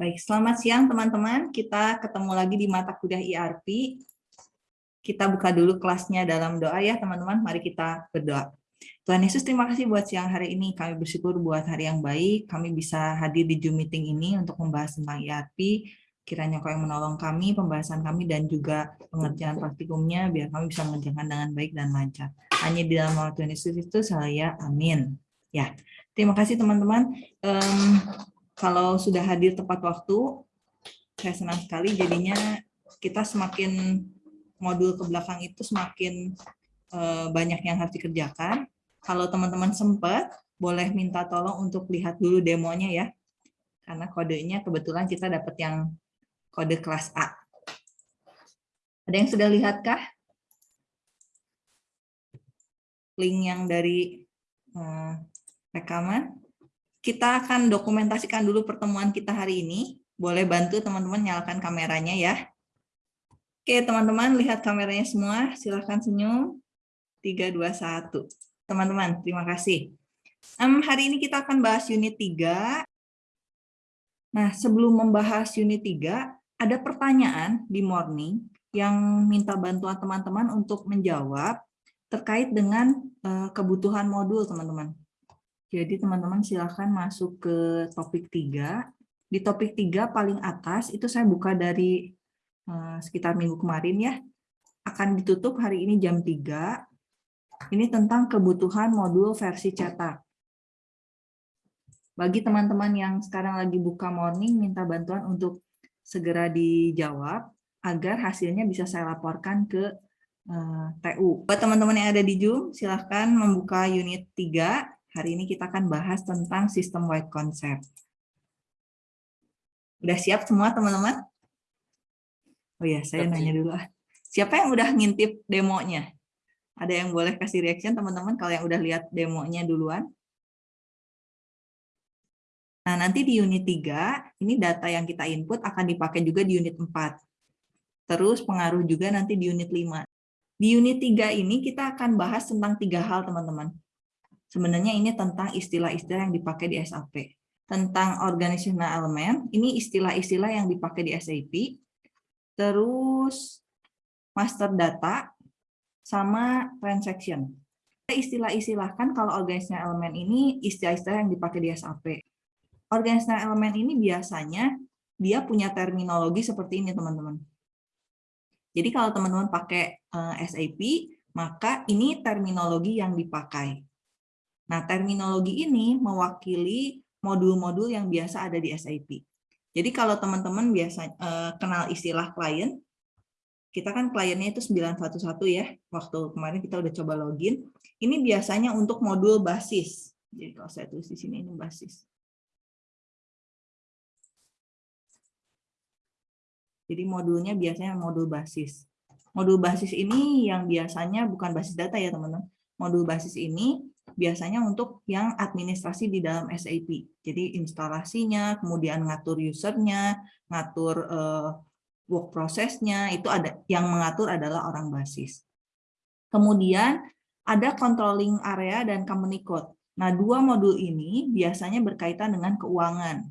Baik, selamat siang teman-teman. Kita ketemu lagi di mata kuliah IRP. Kita buka dulu kelasnya dalam doa ya teman-teman. Mari kita berdoa. Tuhan Yesus, terima kasih buat siang hari ini. Kami bersyukur buat hari yang baik. Kami bisa hadir di Zoom meeting ini untuk membahas tentang IRP. Kiranya kau yang menolong kami, pembahasan kami, dan juga pengerjaan praktikumnya, biar kami bisa mengerjakan dengan baik dan lancar. Hanya di dalam nama Tuhan Yesus itu saya, amin. Ya, terima kasih teman-teman. Um, kalau sudah hadir tepat waktu, saya senang sekali jadinya kita semakin modul ke belakang itu semakin eh, banyak yang harus dikerjakan. Kalau teman-teman sempat, boleh minta tolong untuk lihat dulu demonya ya. Karena kodenya kebetulan kita dapat yang kode kelas A. Ada yang sudah lihatkah? Link yang dari eh, rekaman? Kita akan dokumentasikan dulu pertemuan kita hari ini. Boleh bantu teman-teman nyalakan kameranya ya. Oke, teman-teman lihat kameranya semua. Silahkan senyum. 3, 2, 1. Teman-teman, terima kasih. Um, hari ini kita akan bahas unit 3. Nah, sebelum membahas unit 3, ada pertanyaan di morning yang minta bantuan teman-teman untuk menjawab terkait dengan uh, kebutuhan modul, teman-teman. Jadi teman-teman silahkan masuk ke topik 3. Di topik 3 paling atas itu saya buka dari uh, sekitar minggu kemarin ya. Akan ditutup hari ini jam 3. Ini tentang kebutuhan modul versi cetak. Bagi teman-teman yang sekarang lagi buka morning, minta bantuan untuk segera dijawab agar hasilnya bisa saya laporkan ke uh, eh, TU. Buat teman-teman yang ada di Zoom, silahkan membuka unit 3 Hari ini kita akan bahas tentang sistem wide concept. Udah siap semua teman-teman? Oh ya, saya Siap, nanya dulu. Siapa yang udah ngintip demonya? Ada yang boleh kasih reaction teman-teman kalau yang udah lihat demonya duluan? Nah, nanti di unit 3, ini data yang kita input akan dipakai juga di unit 4. Terus pengaruh juga nanti di unit 5. Di unit 3 ini kita akan bahas tentang tiga hal, teman-teman. Sebenarnya ini tentang istilah-istilah yang dipakai di SAP. Tentang organizational element, ini istilah-istilah yang dipakai di SAP. Terus master data, sama transaction. Istilah-istilah kan kalau organizational element ini istilah-istilah yang dipakai di SAP. Organizational element ini biasanya dia punya terminologi seperti ini teman-teman. Jadi kalau teman-teman pakai eh, SAP, maka ini terminologi yang dipakai. Nah, terminologi ini mewakili modul-modul yang biasa ada di SAP. Jadi kalau teman-teman biasa uh, kenal istilah klien, kita kan kliennya itu 911 ya, waktu kemarin kita udah coba login. Ini biasanya untuk modul basis. Jadi kalau saya tulis di sini ini basis. Jadi modulnya biasanya modul basis. Modul basis ini yang biasanya bukan basis data ya teman-teman. Modul basis ini biasanya untuk yang administrasi di dalam SAP. Jadi instalasinya, kemudian ngatur usernya, ngatur uh, work prosesnya, itu ada yang mengatur adalah orang basis. Kemudian ada controlling area dan company code. Nah, dua modul ini biasanya berkaitan dengan keuangan.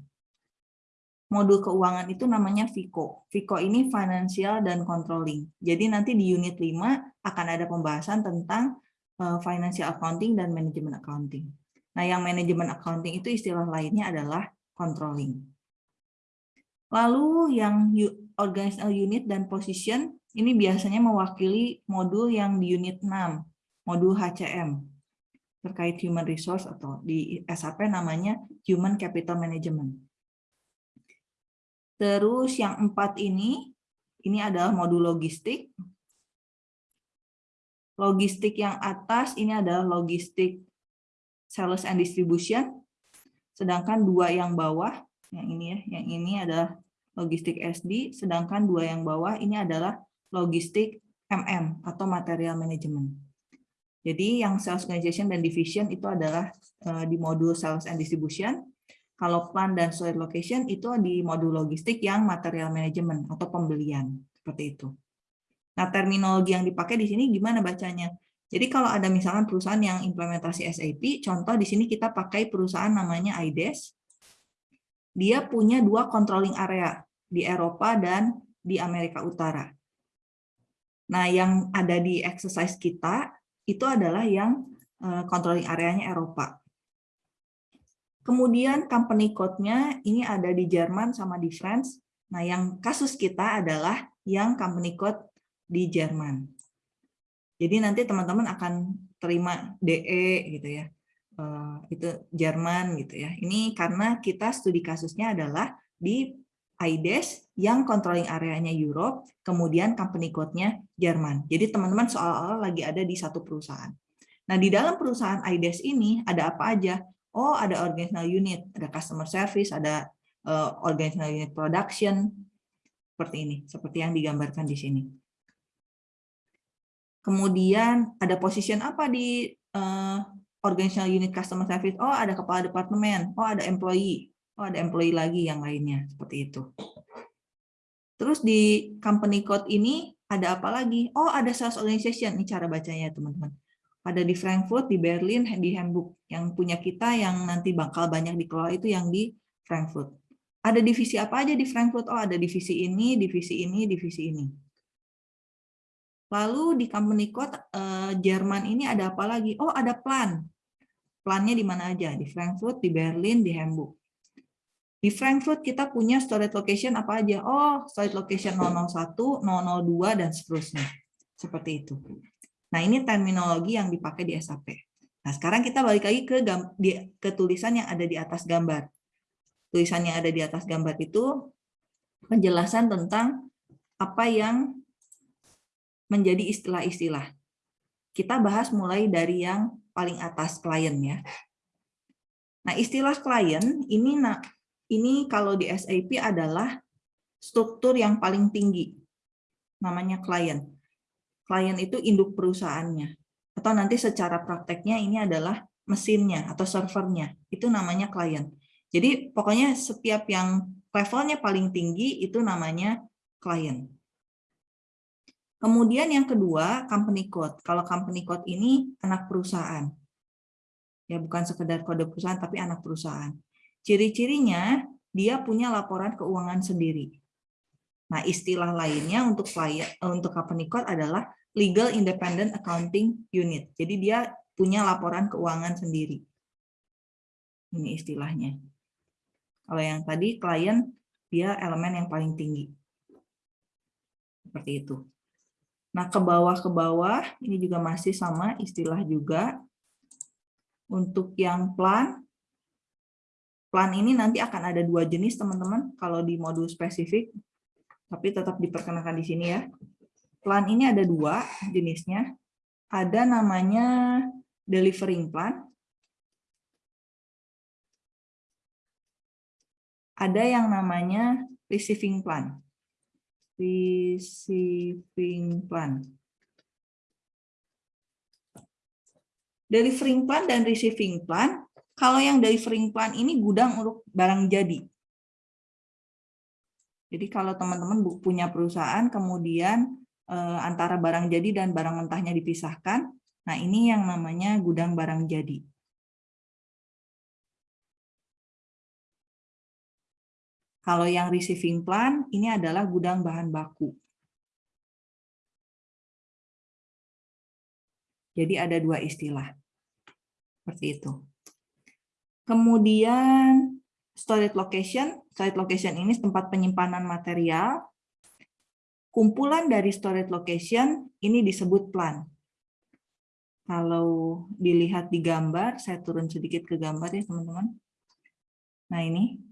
Modul keuangan itu namanya FICO. FICO ini financial dan controlling. Jadi nanti di unit 5 akan ada pembahasan tentang financial accounting dan manajemen accounting. Nah, yang manajemen accounting itu istilah lainnya adalah controlling. Lalu yang organizational unit dan position ini biasanya mewakili modul yang di unit 6, modul HCM terkait human resource atau di SAP namanya human capital management. Terus yang empat ini, ini adalah modul logistik, Logistik yang atas ini adalah logistik sales and distribution, sedangkan dua yang bawah, yang ini ya, yang ini adalah logistik SD, sedangkan dua yang bawah ini adalah logistik MM atau material management. Jadi yang sales organization dan division itu adalah eh, di modul sales and distribution. Kalau plan dan store location itu di modul logistik yang material management atau pembelian seperti itu. Nah, terminologi yang dipakai di sini gimana bacanya? Jadi kalau ada misalkan perusahaan yang implementasi SAP, contoh di sini kita pakai perusahaan namanya IDES. dia punya dua controlling area di Eropa dan di Amerika Utara. Nah, yang ada di exercise kita itu adalah yang eh, controlling areanya Eropa. Kemudian company code-nya ini ada di Jerman sama di France. Nah, yang kasus kita adalah yang company code di Jerman. Jadi nanti teman-teman akan terima DE gitu ya. Eh, itu Jerman gitu ya. Ini karena kita studi kasusnya adalah di IDES yang controlling areanya Europe, kemudian company code-nya Jerman. Jadi teman-teman soal-soal lagi ada di satu perusahaan. Nah, di dalam perusahaan IDES ini ada apa aja? Oh, ada organizational unit, ada customer service, ada uh, organizational unit production, seperti ini, seperti yang digambarkan di sini. Kemudian ada position apa di uh, organizational unit customer service? Oh, ada kepala departemen. Oh, ada employee. Oh, ada employee lagi yang lainnya. Seperti itu. Terus di company code ini ada apa lagi? Oh, ada sales organization. Ini cara bacanya, teman-teman. Ada di Frankfurt, di Berlin, di Hamburg. Yang punya kita yang nanti bakal banyak dikelola itu yang di Frankfurt. Ada divisi apa aja di Frankfurt? Oh, ada divisi ini, divisi ini, divisi ini. Lalu di company code uh, Jerman ini ada apa lagi? Oh, ada plan. Plannya di mana aja? Di Frankfurt, di Berlin, di Hamburg. Di Frankfurt kita punya storage location apa aja? Oh, storage location 001, 002, dan seterusnya. Seperti itu. Nah, ini terminologi yang dipakai di SAP. Nah, sekarang kita balik lagi ke, ke tulisan yang ada di atas gambar. Tulisan yang ada di atas gambar itu penjelasan tentang apa yang menjadi istilah-istilah. Kita bahas mulai dari yang paling atas klien ya. Nah, istilah klien ini ini kalau di SAP adalah struktur yang paling tinggi. Namanya klien. Klien itu induk perusahaannya. Atau nanti secara prakteknya ini adalah mesinnya atau servernya. Itu namanya klien. Jadi pokoknya setiap yang levelnya paling tinggi itu namanya klien. Kemudian yang kedua, company code. Kalau company code ini anak perusahaan. Ya, bukan sekedar kode perusahaan, tapi anak perusahaan. Ciri-cirinya, dia punya laporan keuangan sendiri. Nah, istilah lainnya untuk client, eh, untuk company code adalah Legal Independent Accounting Unit. Jadi dia punya laporan keuangan sendiri. Ini istilahnya. Kalau yang tadi, klien, dia elemen yang paling tinggi. Seperti itu. Nah, ke bawah ke bawah ini juga masih sama istilah juga. Untuk yang plan, plan ini nanti akan ada dua jenis teman-teman kalau di modul spesifik, tapi tetap diperkenalkan di sini ya. Plan ini ada dua jenisnya. Ada namanya delivering plan. Ada yang namanya receiving plan receiving plan. Delivering plan dan receiving plan, kalau yang delivering plan ini gudang untuk barang jadi. Jadi kalau teman-teman punya perusahaan, kemudian eh, antara barang jadi dan barang mentahnya dipisahkan, nah ini yang namanya gudang barang jadi. Kalau yang receiving plan, ini adalah gudang bahan baku. Jadi ada dua istilah. Seperti itu. Kemudian storage location. Storage location ini tempat penyimpanan material. Kumpulan dari storage location ini disebut plan. Kalau dilihat di gambar, saya turun sedikit ke gambar ya teman-teman. Nah ini,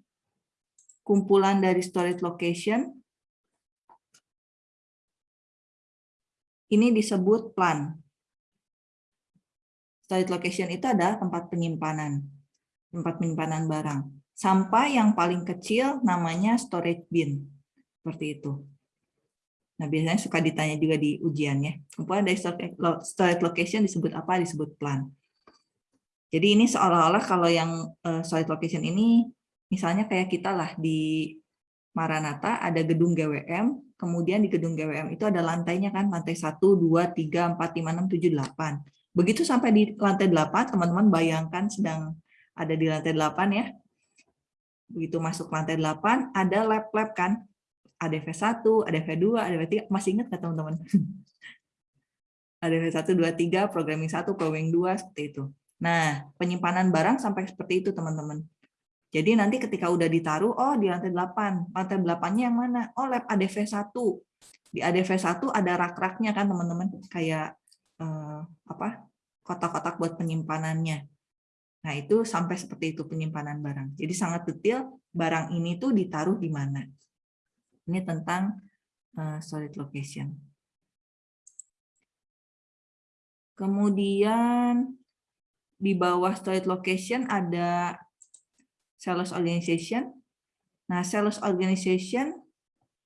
kumpulan dari storage location. Ini disebut plan. Storage location itu adalah tempat penyimpanan, tempat penyimpanan barang. Sampai yang paling kecil namanya storage bin. Seperti itu. Nah, biasanya suka ditanya juga di ujian ya. Kumpulan dari storage location disebut apa? Disebut plan. Jadi ini seolah-olah kalau yang eh, storage location ini Misalnya kayak kita lah di Maranata ada gedung GWM, kemudian di gedung GWM itu ada lantainya kan, lantai 1, 2, 3, 4, 5, 6, 7, 8. Begitu sampai di lantai 8, teman-teman bayangkan sedang ada di lantai 8 ya. begitu masuk lantai 8 ada lab-lab kan. Ada V1, ada V2, ada V3. Masih ingat nggak teman-teman? ada V1, 2, 3, programming 1, programming 2, seperti itu. Nah, penyimpanan barang sampai seperti itu teman-teman. Jadi nanti ketika udah ditaruh, oh di lantai 8. Lantai 8-nya yang mana? Oh lab ADV1. Di ADV1 ada rak-raknya kan teman-teman. Kayak eh, apa kotak-kotak buat penyimpanannya. Nah, itu sampai seperti itu penyimpanan barang. Jadi sangat detail barang ini tuh ditaruh di mana. Ini tentang uh, storage location. Kemudian di bawah storage location ada sales organization. Nah, sales organization,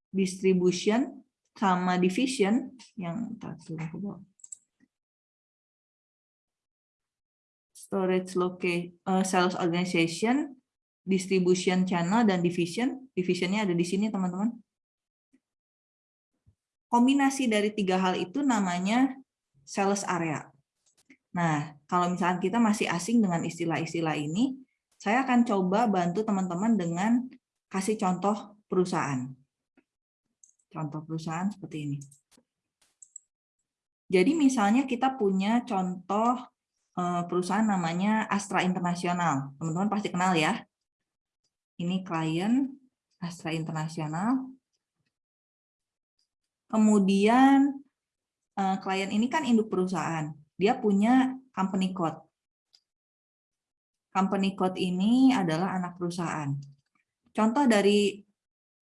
distribution, sama division yang turun ke bawah. storage location, uh, eh, sales organization, distribution channel, dan division. Divisionnya ada di sini, teman-teman. Kombinasi dari tiga hal itu namanya sales area. Nah, kalau misalnya kita masih asing dengan istilah-istilah ini, saya akan coba bantu teman-teman dengan kasih contoh perusahaan. Contoh perusahaan seperti ini. Jadi misalnya kita punya contoh Eh, perusahaan namanya Astra Internasional. Teman-teman pasti kenal ya. Ini klien Astra Internasional. Kemudian eh, klien ini kan induk perusahaan. Dia punya company code. Company code ini adalah anak perusahaan. Contoh dari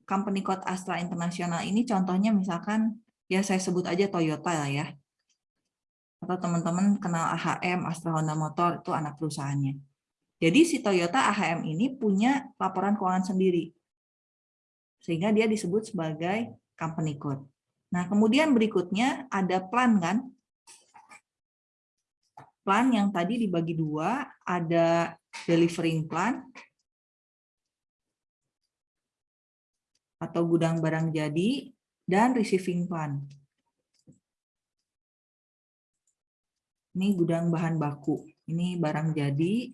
company code Astra Internasional ini contohnya misalkan ya saya sebut aja Toyota lah ya atau teman-teman kenal AHM, Astra Honda Motor, itu anak perusahaannya. Jadi si Toyota AHM ini punya laporan keuangan sendiri. Sehingga dia disebut sebagai company code. Nah, kemudian berikutnya ada plan kan? Plan yang tadi dibagi dua, ada delivering plan, atau gudang barang jadi, dan receiving plan. Ini gudang bahan baku. Ini barang jadi,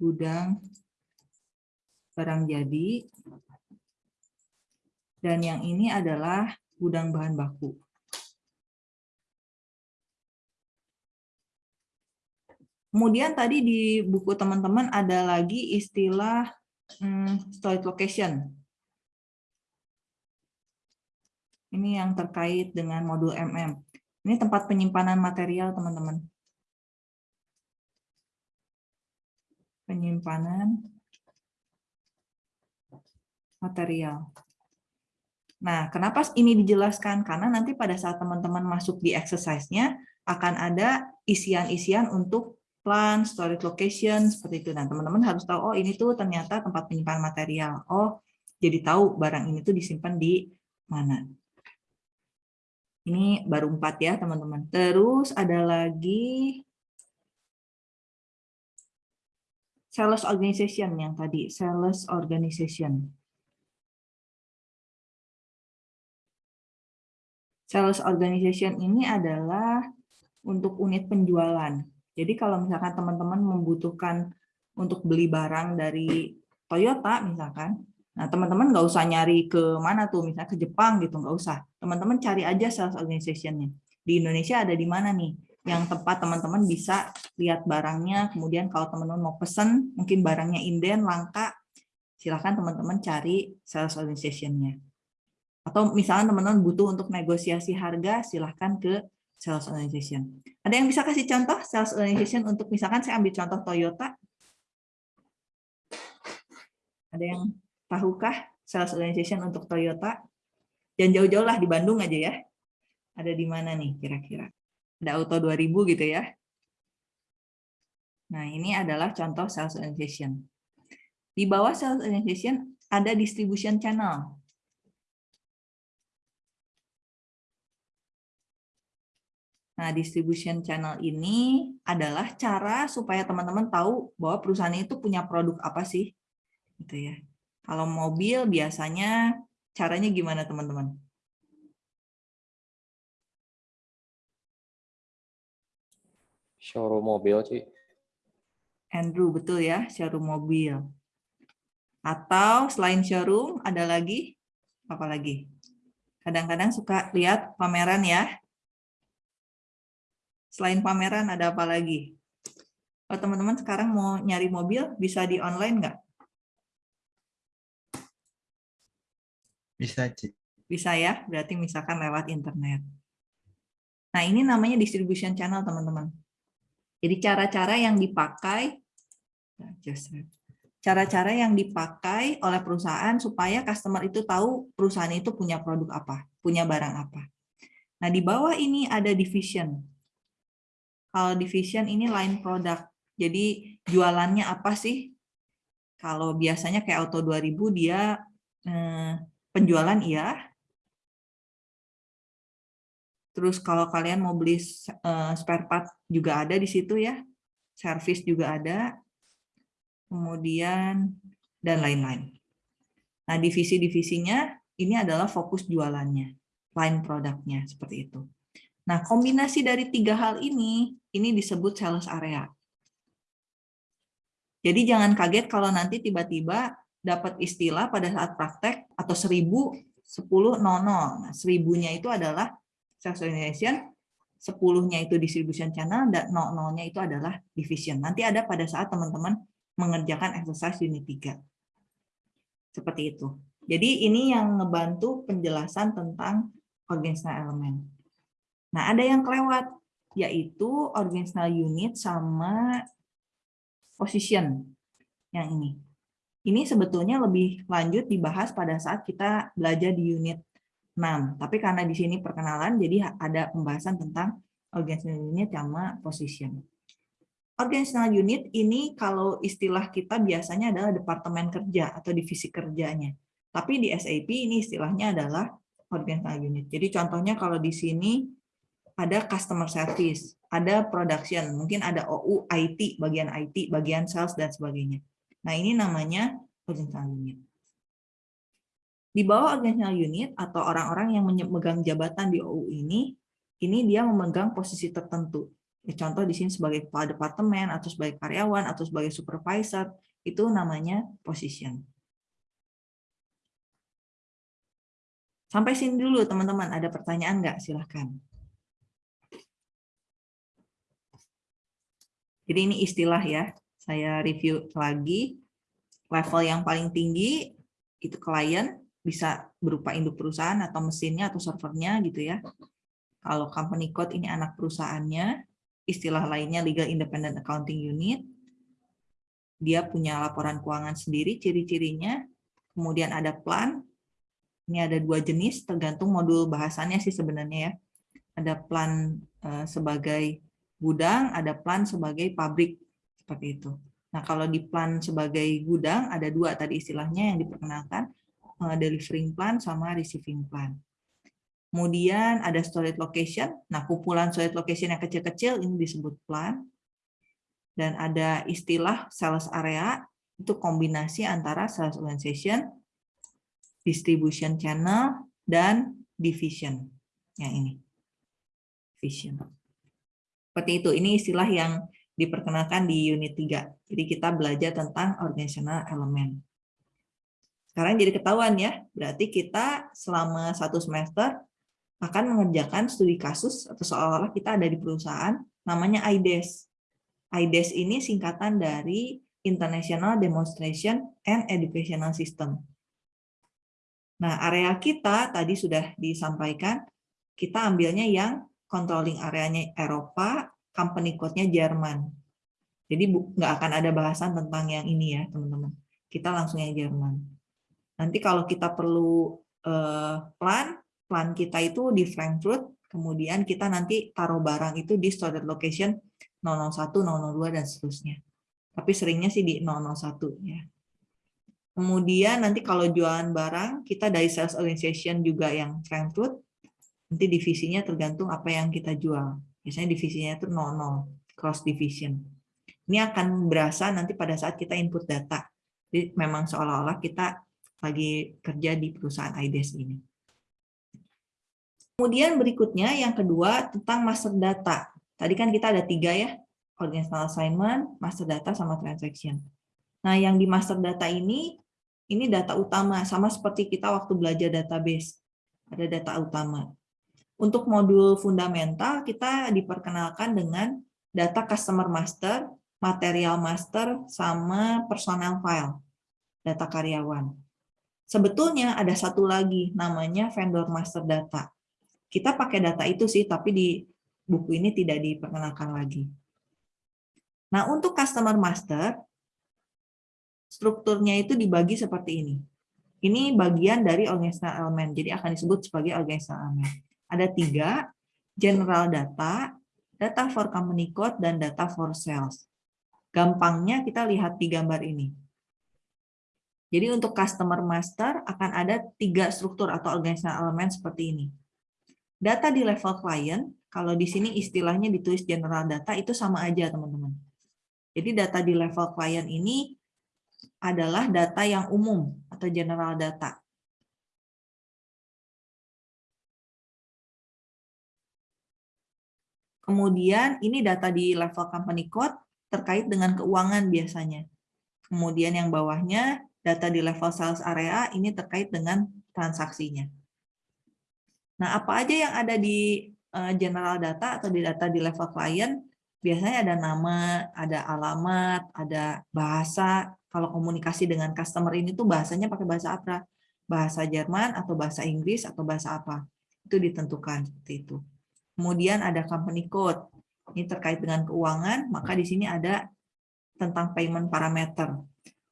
gudang barang jadi. Dan yang ini adalah gudang bahan baku. Kemudian tadi di buku teman-teman ada lagi istilah hmm, storage location. Ini yang terkait dengan modul MM. Ini tempat penyimpanan material, teman-teman. Penyimpanan material. Nah, kenapa ini dijelaskan? Karena nanti pada saat teman-teman masuk di exercise-nya, akan ada isian-isian untuk plan, storage location, seperti itu. Nah, teman-teman harus tahu, oh ini tuh ternyata tempat penyimpanan material. Oh, jadi tahu barang ini tuh disimpan di mana. Ini baru empat ya, teman-teman. Terus ada lagi sales organization yang tadi, sales organization. Sales organization ini adalah untuk unit penjualan. Jadi kalau misalkan teman-teman membutuhkan untuk beli barang dari Toyota misalkan, Nah, teman-teman nggak usah nyari ke mana tuh, misalnya ke Jepang gitu, nggak usah. Teman-teman cari aja sales organization-nya. Di Indonesia ada di mana nih? Yang tempat teman-teman bisa lihat barangnya, kemudian kalau teman-teman mau pesen, mungkin barangnya inden, langka, silahkan teman-teman cari sales organization-nya. Atau misalnya teman-teman butuh untuk negosiasi harga, silahkan ke sales organization. Ada yang bisa kasih contoh sales organization untuk misalkan saya ambil contoh Toyota? Ada yang Tahukah sales organization untuk Toyota? Jangan jauh-jauh lah di Bandung aja ya. Ada di mana nih kira-kira? Ada Auto 2000 gitu ya. Nah, ini adalah contoh sales organization. Di bawah sales organization ada distribution channel. Nah, distribution channel ini adalah cara supaya teman-teman tahu bahwa perusahaan itu punya produk apa sih. Gitu ya. Kalau mobil biasanya caranya gimana teman-teman? Showroom mobil, sih. Andrew, betul ya, showroom mobil. Atau selain showroom, ada lagi? Apa lagi? Kadang-kadang suka lihat pameran ya. Selain pameran, ada apa lagi? Kalau teman-teman sekarang mau nyari mobil, bisa di online nggak? Bisa, Ci. Bisa ya, berarti misalkan lewat internet. Nah, ini namanya distribution channel, teman-teman. Jadi cara-cara yang dipakai, nah, cara-cara yang dipakai oleh perusahaan supaya customer itu tahu perusahaan itu punya produk apa, punya barang apa. Nah, di bawah ini ada division. Kalau division ini line product. Jadi jualannya apa sih? Kalau biasanya kayak Auto 2000 dia eh, penjualan iya. Terus kalau kalian mau beli uh, spare part juga ada di situ ya. Service juga ada. Kemudian dan lain-lain. Nah, divisi-divisinya ini adalah fokus jualannya, line produknya seperti itu. Nah, kombinasi dari tiga hal ini, ini disebut sales area. Jadi jangan kaget kalau nanti tiba-tiba dapat istilah pada saat praktek atau seribu sepuluh nono. Nah, seribunya itu adalah sales organization, sepuluhnya itu distribution channel, dan nol-nolnya itu adalah division. Nanti ada pada saat teman-teman mengerjakan exercise unit 3. Seperti itu. Jadi ini yang ngebantu penjelasan tentang organizational element. Nah, ada yang kelewat, yaitu organizational unit sama position yang ini. Ini sebetulnya lebih lanjut dibahas pada saat kita belajar di unit 6. Tapi karena di sini perkenalan, jadi ada pembahasan tentang organizational unit sama position. Organizational unit ini kalau istilah kita biasanya adalah departemen kerja atau divisi kerjanya. Tapi di SAP ini istilahnya adalah organizational unit. Jadi contohnya kalau di sini ada customer service, ada production, mungkin ada OU, IT, bagian IT, bagian sales, dan sebagainya. Nah, ini namanya organizational unit. Di bawah organizational unit atau orang-orang yang memegang jabatan di OU ini, ini dia memegang posisi tertentu. Ya, contoh di sini sebagai kepala departemen, atau sebagai karyawan, atau sebagai supervisor, itu namanya position. Sampai sini dulu teman-teman, ada pertanyaan nggak? Silahkan. Jadi ini istilah ya, saya review lagi. Level yang paling tinggi itu klien, bisa berupa induk perusahaan atau mesinnya atau servernya gitu ya. Kalau company code ini anak perusahaannya, istilah lainnya legal independent accounting unit. Dia punya laporan keuangan sendiri, ciri-cirinya. Kemudian ada plan. Ini ada dua jenis, tergantung modul bahasannya sih sebenarnya ya. Ada plan eh, sebagai gudang, ada plan sebagai pabrik seperti itu. Nah, kalau di plan sebagai gudang, ada dua tadi istilahnya yang diperkenalkan, eh, delivering plan sama receiving plan. Kemudian ada storage location. Nah, kumpulan storage location yang kecil-kecil ini disebut plan. Dan ada istilah sales area, itu kombinasi antara sales organization, distribution channel, dan division. Yang ini. Vision. Seperti itu. Ini istilah yang diperkenalkan di unit 3. Jadi kita belajar tentang organizational element. Sekarang jadi ketahuan ya, berarti kita selama satu semester akan mengerjakan studi kasus atau seolah-olah kita ada di perusahaan namanya IDES. IDES ini singkatan dari International Demonstration and Educational System. Nah, area kita tadi sudah disampaikan, kita ambilnya yang controlling areanya Eropa, company code-nya Jerman. Jadi nggak akan ada bahasan tentang yang ini ya, teman-teman. Kita langsung yang Jerman. Nanti kalau kita perlu uh, plan, plan kita itu di Frankfurt, kemudian kita nanti taruh barang itu di storage location 001, 002, dan seterusnya. Tapi seringnya sih di 001 ya. Kemudian nanti kalau jualan barang, kita dari sales organization juga yang Frankfurt, nanti divisinya tergantung apa yang kita jual. Biasanya divisinya itu 00, cross division. Ini akan berasa nanti pada saat kita input data. Jadi memang seolah-olah kita lagi kerja di perusahaan IDES ini. Kemudian berikutnya yang kedua tentang master data. Tadi kan kita ada tiga ya, organizational assignment, master data, sama transaction. Nah yang di master data ini ini data utama, sama seperti kita waktu belajar database. Ada data utama. Untuk modul fundamental, kita diperkenalkan dengan data customer master, material master, sama personal file, data karyawan. Sebetulnya ada satu lagi, namanya vendor master data. Kita pakai data itu sih, tapi di buku ini tidak diperkenalkan lagi. Nah, untuk customer master, strukturnya itu dibagi seperti ini. Ini bagian dari organizational element, jadi akan disebut sebagai organizational element. Ada tiga, general data, data for company code, dan data for sales. Gampangnya kita lihat di gambar ini. Jadi untuk customer master akan ada tiga struktur atau organizational element seperti ini. Data di level client, kalau di sini istilahnya ditulis general data, itu sama aja teman-teman. Jadi data di level client ini adalah data yang umum atau general data. Kemudian ini data di level company code terkait dengan keuangan biasanya. Kemudian yang bawahnya data di level sales area ini terkait dengan transaksinya. Nah, apa aja yang ada di eh, general data atau di data di level client? Biasanya ada nama, ada alamat, ada bahasa, kalau komunikasi dengan customer ini tuh bahasanya pakai bahasa apa? Bahasa Jerman atau bahasa Inggris atau bahasa apa? Itu ditentukan seperti itu. Kemudian ada company code. Ini terkait dengan keuangan, maka di sini ada tentang payment parameter.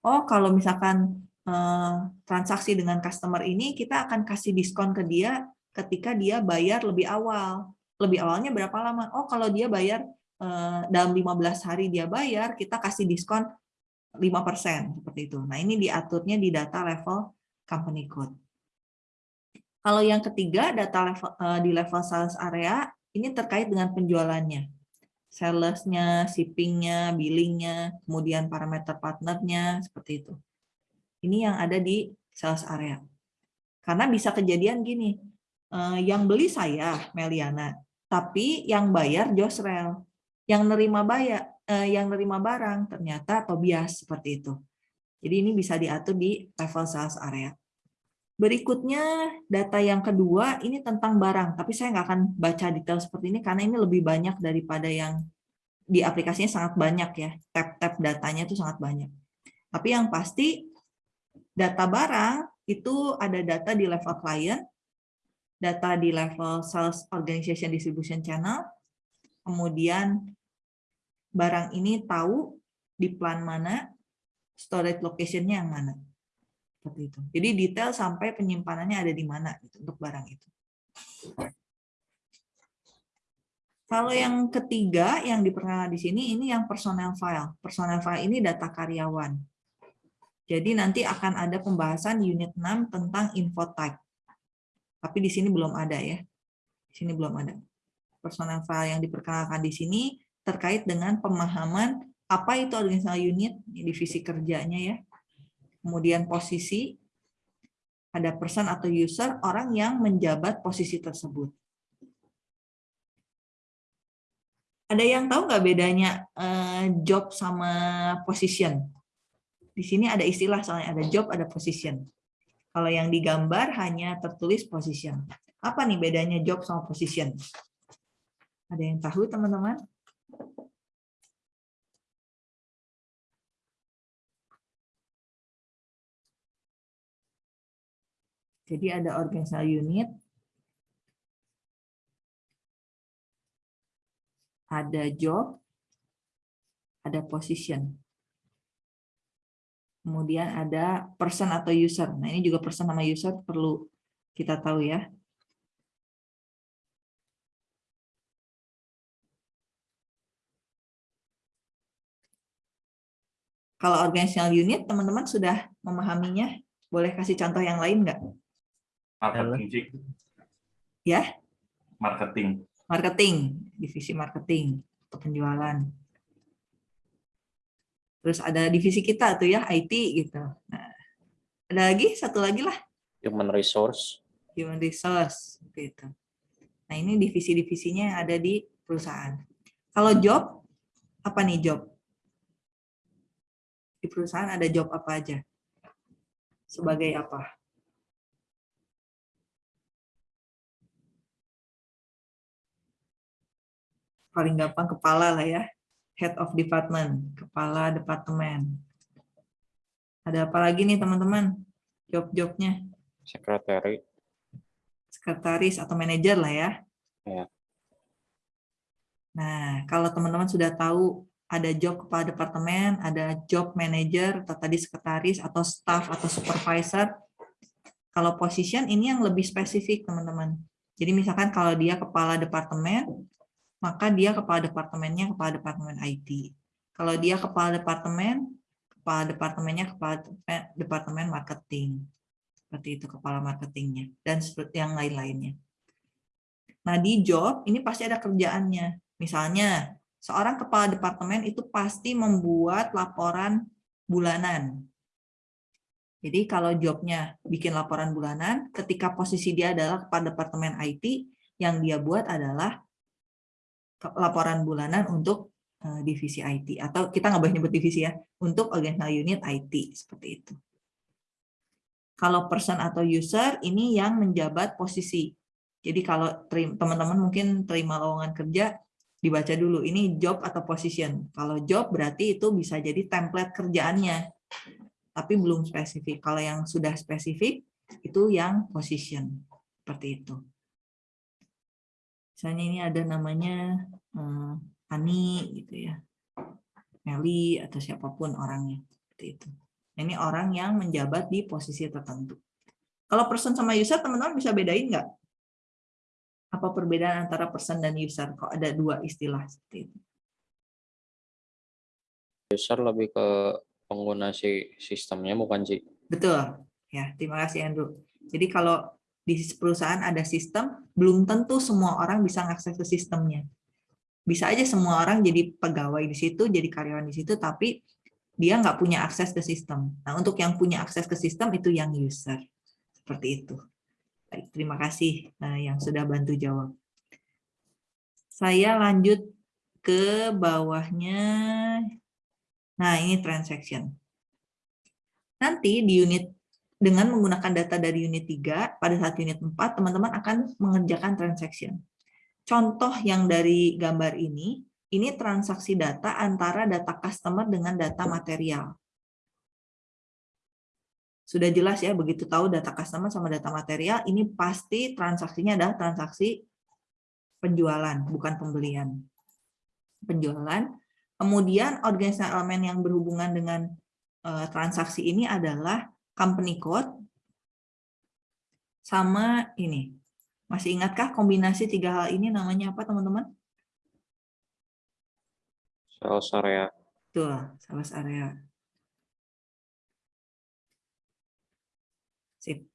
Oh, kalau misalkan eh, transaksi dengan customer ini, kita akan kasih diskon ke dia ketika dia bayar lebih awal. Lebih awalnya berapa lama? Oh, kalau dia bayar eh, dalam 15 hari dia bayar, kita kasih diskon 5% seperti itu. Nah, ini diaturnya di data level company code. Kalau yang ketiga, data level eh, di level sales area ini terkait dengan penjualannya. Sales-nya, shipping-nya, billing-nya, kemudian parameter partnernya, seperti itu. Ini yang ada di sales area. Karena bisa kejadian gini, eh, yang beli saya, Meliana, tapi yang bayar Josrel. Yang nerima bayar eh, yang nerima barang ternyata Tobias seperti itu. Jadi ini bisa diatur di level sales area. Berikutnya data yang kedua ini tentang barang, tapi saya nggak akan baca detail seperti ini karena ini lebih banyak daripada yang di aplikasinya sangat banyak ya, tab-tab datanya itu sangat banyak. Tapi yang pasti data barang itu ada data di level client, data di level sales organization distribution channel, kemudian barang ini tahu di plan mana, storage location-nya yang mana. Seperti itu. Jadi detail sampai penyimpanannya ada di mana gitu, untuk barang itu. Kalau yang ketiga yang diperkenalkan di sini, ini yang personal file. Personal file ini data karyawan. Jadi nanti akan ada pembahasan unit 6 tentang info type. Tapi di sini belum ada ya. Di sini belum ada. Personal file yang diperkenalkan di sini terkait dengan pemahaman apa itu organizational unit, divisi kerjanya ya. Kemudian posisi, ada person atau user, orang yang menjabat posisi tersebut. Ada yang tahu nggak bedanya uh, job sama position? Di sini ada istilah soalnya ada job, ada position. Kalau yang digambar hanya tertulis position. Apa nih bedanya job sama position? Ada yang tahu teman-teman? Jadi ada organizational unit, ada job, ada position. Kemudian ada person atau user. Nah ini juga person sama user perlu kita tahu ya. Kalau organizational unit, teman-teman sudah memahaminya? Boleh kasih contoh yang lain nggak? Marketing, Ya? Marketing. Marketing, divisi marketing atau penjualan. Terus ada divisi kita tuh ya, IT gitu. Nah, ada lagi satu lagi lah. Human resource. Human resource gitu. Nah, ini divisi-divisinya yang ada di perusahaan. Kalau job, apa nih job? Di perusahaan ada job apa aja? sebagai apa? Paling gampang kepala lah ya. Head of department, kepala departemen. Ada apa lagi nih teman-teman? Job-jobnya? Sekretari. Sekretaris atau manajer lah ya. Ya. Nah, kalau teman-teman sudah tahu ada job kepala departemen, ada job manager, atau tadi sekretaris, atau staff, atau supervisor. Kalau position ini yang lebih spesifik, teman-teman. Jadi misalkan kalau dia kepala departemen, maka dia kepala departemennya kepala departemen IT. Kalau dia kepala departemen, kepala departemennya kepala departemen marketing. Seperti itu kepala marketingnya. Dan seperti yang lain-lainnya. Nah di job, ini pasti ada kerjaannya. Misalnya, seorang kepala departemen itu pasti membuat laporan bulanan. Jadi kalau jobnya bikin laporan bulanan, ketika posisi dia adalah kepala departemen IT, yang dia buat adalah laporan bulanan untuk eh, divisi IT. Atau kita nggak boleh nyebut divisi ya, untuk organizational unit IT, seperti itu. Kalau person atau user, ini yang menjabat posisi. Jadi kalau teman-teman mungkin terima lowongan kerja, dibaca dulu ini job atau position. Kalau job berarti itu bisa jadi template kerjaannya, tapi belum spesifik. Kalau yang sudah spesifik itu yang position seperti itu. Misalnya ini ada namanya eh, Ani gitu ya, Meli atau siapa pun orangnya seperti itu. Ini orang yang menjabat di posisi tertentu. Kalau person sama user teman-teman bisa bedain nggak? Apa perbedaan antara person dan user? Kok ada dua istilah seperti itu? User lebih ke pengguna si sistemnya bukan sih? Betul. Ya, terima kasih Andrew. Jadi kalau di perusahaan ada sistem, belum tentu semua orang bisa mengakses ke sistemnya. Bisa aja semua orang jadi pegawai di situ, jadi karyawan di situ, tapi dia nggak punya akses ke sistem. Nah, untuk yang punya akses ke sistem itu yang user. Seperti itu. Baik, terima kasih eh, yang sudah bantu jawab. Saya lanjut ke bawahnya. Nah, ini transaction. Nanti di unit dengan menggunakan data dari unit 3, pada saat unit 4, teman-teman akan mengerjakan transaction. Contoh yang dari gambar ini, ini transaksi data antara data customer dengan data material. Sudah jelas ya, begitu tahu data customer sama data material, ini pasti transaksinya adalah transaksi penjualan, bukan pembelian. Penjualan. Kemudian organisasi elemen yang berhubungan dengan uh, transaksi ini adalah company code sama ini. Masih ingatkah kombinasi tiga hal ini namanya apa teman-teman? Sales area. Tuh, sales area. Sip.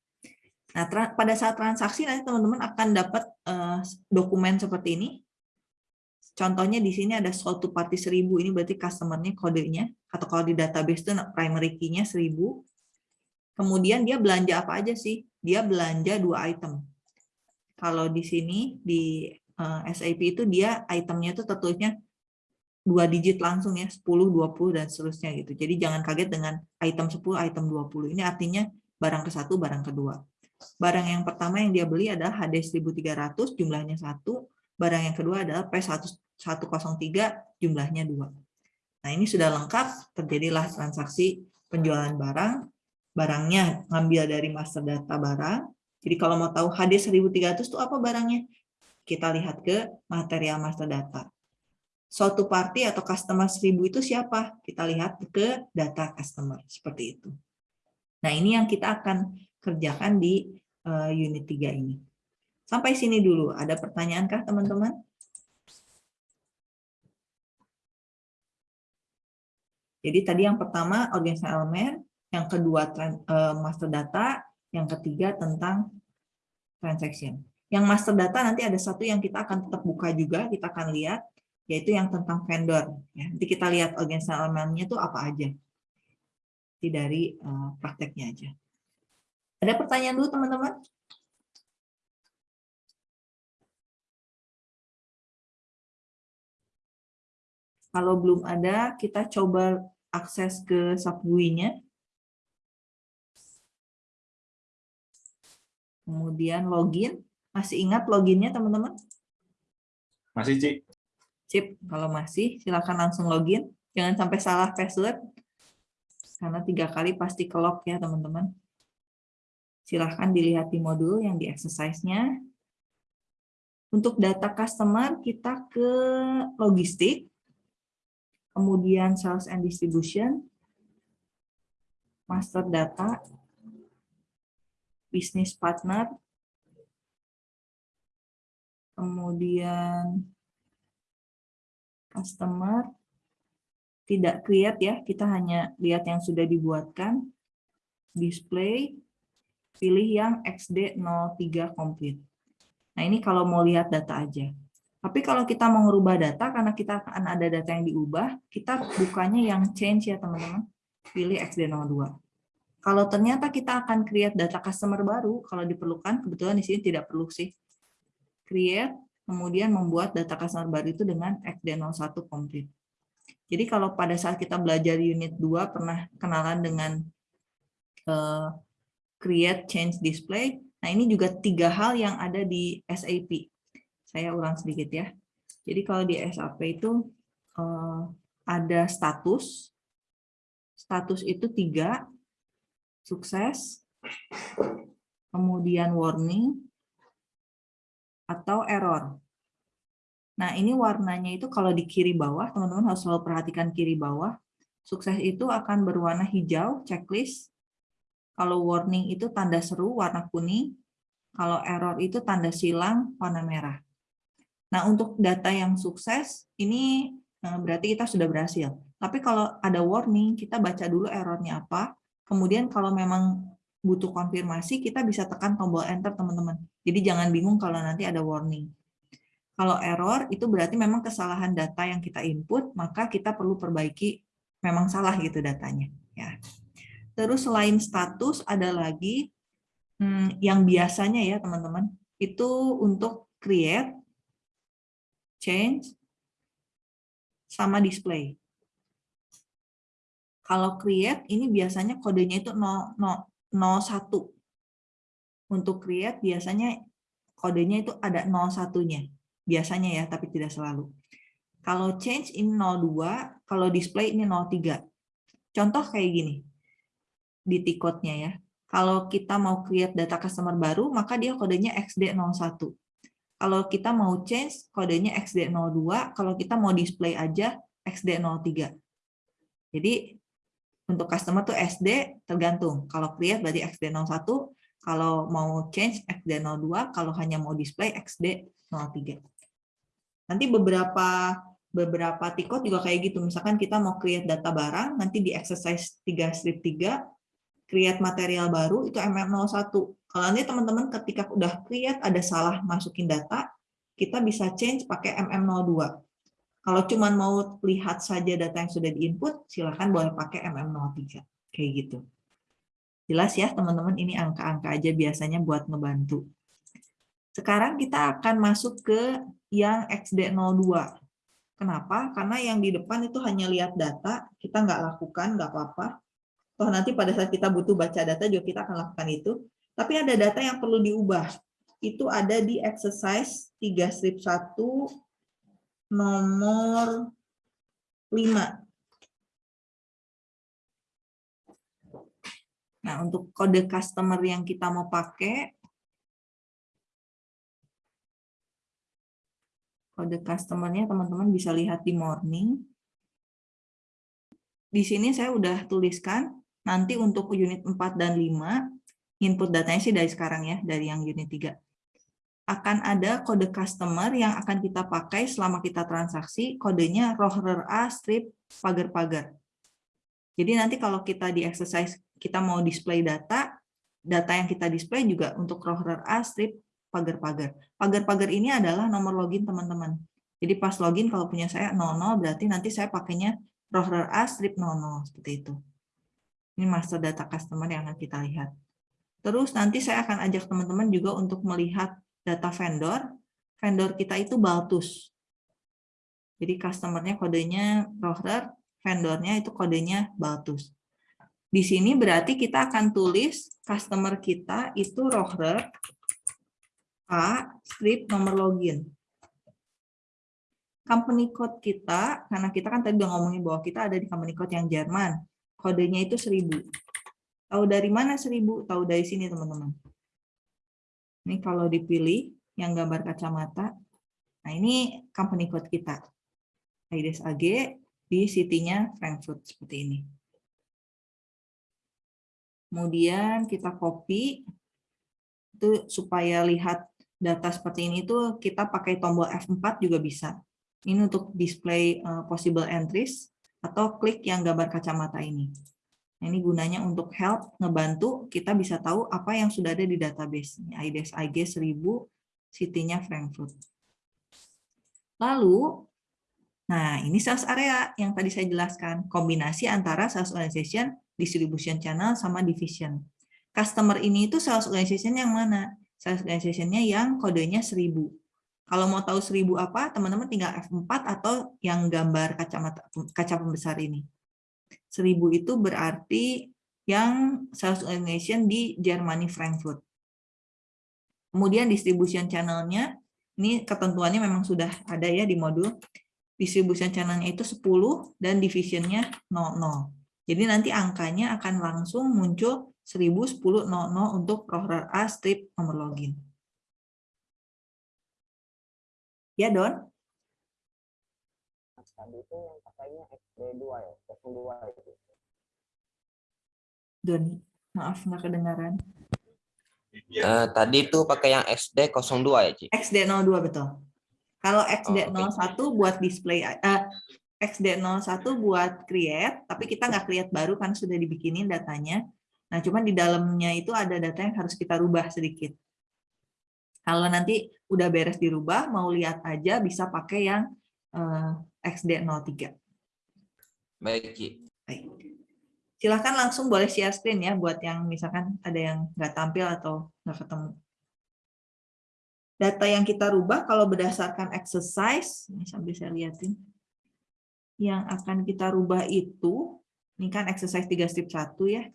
Nah, pada saat transaksi nanti teman-teman akan dapat uh, dokumen seperti ini. Contohnya di sini ada sold to party 1000, ini berarti customer-nya kodenya, atau kalau di database itu primary key-nya 1000. Kemudian dia belanja apa aja sih? Dia belanja dua item. Kalau di sini, di eh, SAP itu dia itemnya itu tertulisnya dua digit langsung ya, 10, 20, dan seterusnya gitu. Jadi jangan kaget dengan item 10, item 20. Ini artinya barang ke satu, barang kedua. Barang yang pertama yang dia beli adalah HD 1300, jumlahnya satu. Barang yang kedua adalah P103, jumlahnya dua. Nah ini sudah lengkap, terjadilah transaksi penjualan barang. Barangnya ngambil dari master data barang. Jadi kalau mau tahu HD 1300 itu apa barangnya? Kita lihat ke material master data. Suatu party atau customer 1000 itu siapa? Kita lihat ke data customer, seperti itu. Nah, ini yang kita akan kerjakan di uh, unit 3 ini. Sampai sini dulu. Ada pertanyaan kah, teman-teman? Jadi tadi yang pertama organisasi elemen, yang kedua uh, master data, yang ketiga tentang transaction. Yang master data nanti ada satu yang kita akan tetap buka juga, kita akan lihat, yaitu yang tentang vendor. Ya, nanti kita lihat organisasi elemennya itu apa aja dari uh, prakteknya aja. Ada pertanyaan dulu teman-teman? Kalau belum ada, kita coba akses ke subgui Kemudian login. Masih ingat loginnya teman-teman? Masih, Ci. Sip, kalau masih silakan langsung login. Jangan sampai salah password. Karena tiga kali pasti ke lock ya teman-teman. Silahkan dilihat di modul yang di exercise-nya. Untuk data customer, kita ke logistik, kemudian sales and distribution, master data, business partner, kemudian customer, tidak create ya, kita hanya lihat yang sudah dibuatkan, display, pilih yang XD03 complete. Nah ini kalau mau lihat data aja. Tapi kalau kita mau merubah data, karena kita akan ada data yang diubah, kita bukanya yang change ya teman-teman. Pilih XD02. Kalau ternyata kita akan create data customer baru, kalau diperlukan, kebetulan di sini tidak perlu sih. Create, kemudian membuat data customer baru itu dengan XD01 complete. Jadi kalau pada saat kita belajar unit 2 pernah kenalan dengan uh, create, change, display, Nah, ini juga tiga hal yang ada di SAP. Saya ulang sedikit ya. Jadi kalau di SAP itu eh, ada status. Status itu tiga, sukses, kemudian warning, atau error. Nah, ini warnanya itu kalau di kiri bawah, teman-teman harus selalu perhatikan kiri bawah. Sukses itu akan berwarna hijau, checklist, kalau warning itu tanda seru warna kuning, kalau error itu tanda silang warna merah. Nah, untuk data yang sukses, ini eh, berarti kita sudah berhasil. Tapi kalau ada warning, kita baca dulu errornya apa, kemudian kalau memang butuh konfirmasi, kita bisa tekan tombol enter, teman-teman. Jadi jangan bingung kalau nanti ada warning. Kalau error, itu berarti memang kesalahan data yang kita input, maka kita perlu perbaiki memang salah gitu datanya. Ya. Terus selain status ada lagi hmm, yang biasanya ya teman-teman itu untuk create, change, sama display. Kalau create ini biasanya kodenya itu 0, 0, 01. Untuk create biasanya kodenya itu ada 01-nya. Biasanya ya, tapi tidak selalu. Kalau change ini 02, kalau display ini 03. Contoh kayak gini di T-code-nya ya. Kalau kita mau create data customer baru, maka dia kodenya XD01. Kalau kita mau change, kodenya XD02. Kalau kita mau display aja, XD03. Jadi, untuk customer tuh SD tergantung. Kalau create berarti XD01, kalau mau change XD02, kalau hanya mau display XD03. Nanti beberapa beberapa tikot juga kayak gitu. Misalkan kita mau create data barang, nanti di exercise 3 strip 3, create material baru itu MM01. Kalau nanti teman-teman ketika udah create ada salah masukin data, kita bisa change pakai MM02. Kalau cuma mau lihat saja data yang sudah diinput, silakan boleh pakai MM03. Kayak gitu. Jelas ya teman-teman, ini angka-angka aja biasanya buat ngebantu. Sekarang kita akan masuk ke yang XD02. Kenapa? Karena yang di depan itu hanya lihat data, kita nggak lakukan, nggak apa-apa toh nanti pada saat kita butuh baca data juga kita akan lakukan itu. Tapi ada data yang perlu diubah. Itu ada di exercise 3 strip 1 nomor 5. Nah, untuk kode customer yang kita mau pakai, kode customernya teman-teman bisa lihat di morning. Di sini saya udah tuliskan Nanti untuk unit 4 dan 5, input datanya sih dari sekarang ya, dari yang unit 3. Akan ada kode customer yang akan kita pakai selama kita transaksi, kodenya rohrer A strip pagar-pagar. Jadi nanti kalau kita di exercise kita mau display data, data yang kita display juga untuk rohrer A strip pagar-pagar. Pagar-pagar ini adalah nomor login teman-teman. Jadi pas login kalau punya saya 00 berarti nanti saya pakainya rohrer A strip 00 seperti itu. Ini master data customer yang akan kita lihat. Terus nanti saya akan ajak teman-teman juga untuk melihat data vendor. Vendor kita itu Baltus. Jadi customernya kodenya Rohrer, vendornya itu kodenya Baltus. Di sini berarti kita akan tulis customer kita itu Rohrer A strip nomor login. Company code kita, karena kita kan tadi udah ngomongin bahwa kita ada di company code yang Jerman. Kodenya itu 1000. Tahu dari mana 1000? Tahu dari sini, teman-teman. Ini kalau dipilih yang gambar kacamata. Nah, ini company code kita. IDS AG di city-nya Frankfurt seperti ini. Kemudian kita copy itu supaya lihat data seperti ini itu kita pakai tombol F4 juga bisa. Ini untuk display uh, possible entries atau klik yang gambar kacamata ini. Nah, ini gunanya untuk help, ngebantu kita bisa tahu apa yang sudah ada di database. IDS IG 1000, city-nya Frankfurt. Lalu, nah ini sales area yang tadi saya jelaskan. Kombinasi antara sales organization, distribution channel, sama division. Customer ini itu sales organization yang mana? Sales organization-nya yang kodenya 1000. Kalau mau tahu 1000 apa, teman-teman tinggal F4 atau yang gambar kacamata kaca pembesar ini. 1000 itu berarti yang sales organization di Germany Frankfurt. Kemudian distribution channel-nya, ini ketentuannya memang sudah ada ya di modul. Distribution channel-nya itu 10 dan division-nya 00. Jadi nanti angkanya akan langsung muncul 1010.00 untuk roller A strip nomor login. Ya, Don? Tadi itu yang pakainya XD2 ya, 02 itu. Don, maaf nggak kedengaran. Uh, tadi itu pakai yang XD02 ya, Ci? XD02 betul. Kalau XD01 oh, okay. buat display uh, XD01 buat create, tapi kita nggak create baru kan sudah dibikinin datanya. Nah, cuman di dalamnya itu ada data yang harus kita rubah sedikit. Kalau nanti udah beres dirubah, mau lihat aja bisa pakai yang uh, eh, XD03. Baik, Ki. Baik. Silahkan langsung boleh share screen ya, buat yang misalkan ada yang nggak tampil atau nggak ketemu. Data yang kita rubah kalau berdasarkan exercise, ini sambil saya lihatin, yang akan kita rubah itu, ini kan exercise 3 strip 1 ya,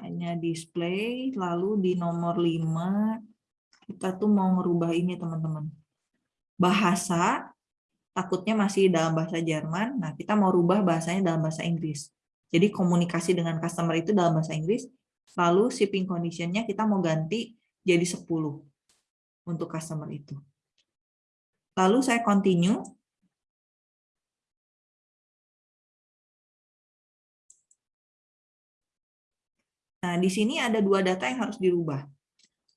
hanya display, lalu di nomor 5 kita tuh mau ngerubah ini teman-teman. Bahasa, takutnya masih dalam bahasa Jerman, nah kita mau rubah bahasanya dalam bahasa Inggris. Jadi komunikasi dengan customer itu dalam bahasa Inggris, lalu shipping conditionnya kita mau ganti jadi 10 untuk customer itu. Lalu saya continue, Nah, di sini ada dua data yang harus dirubah.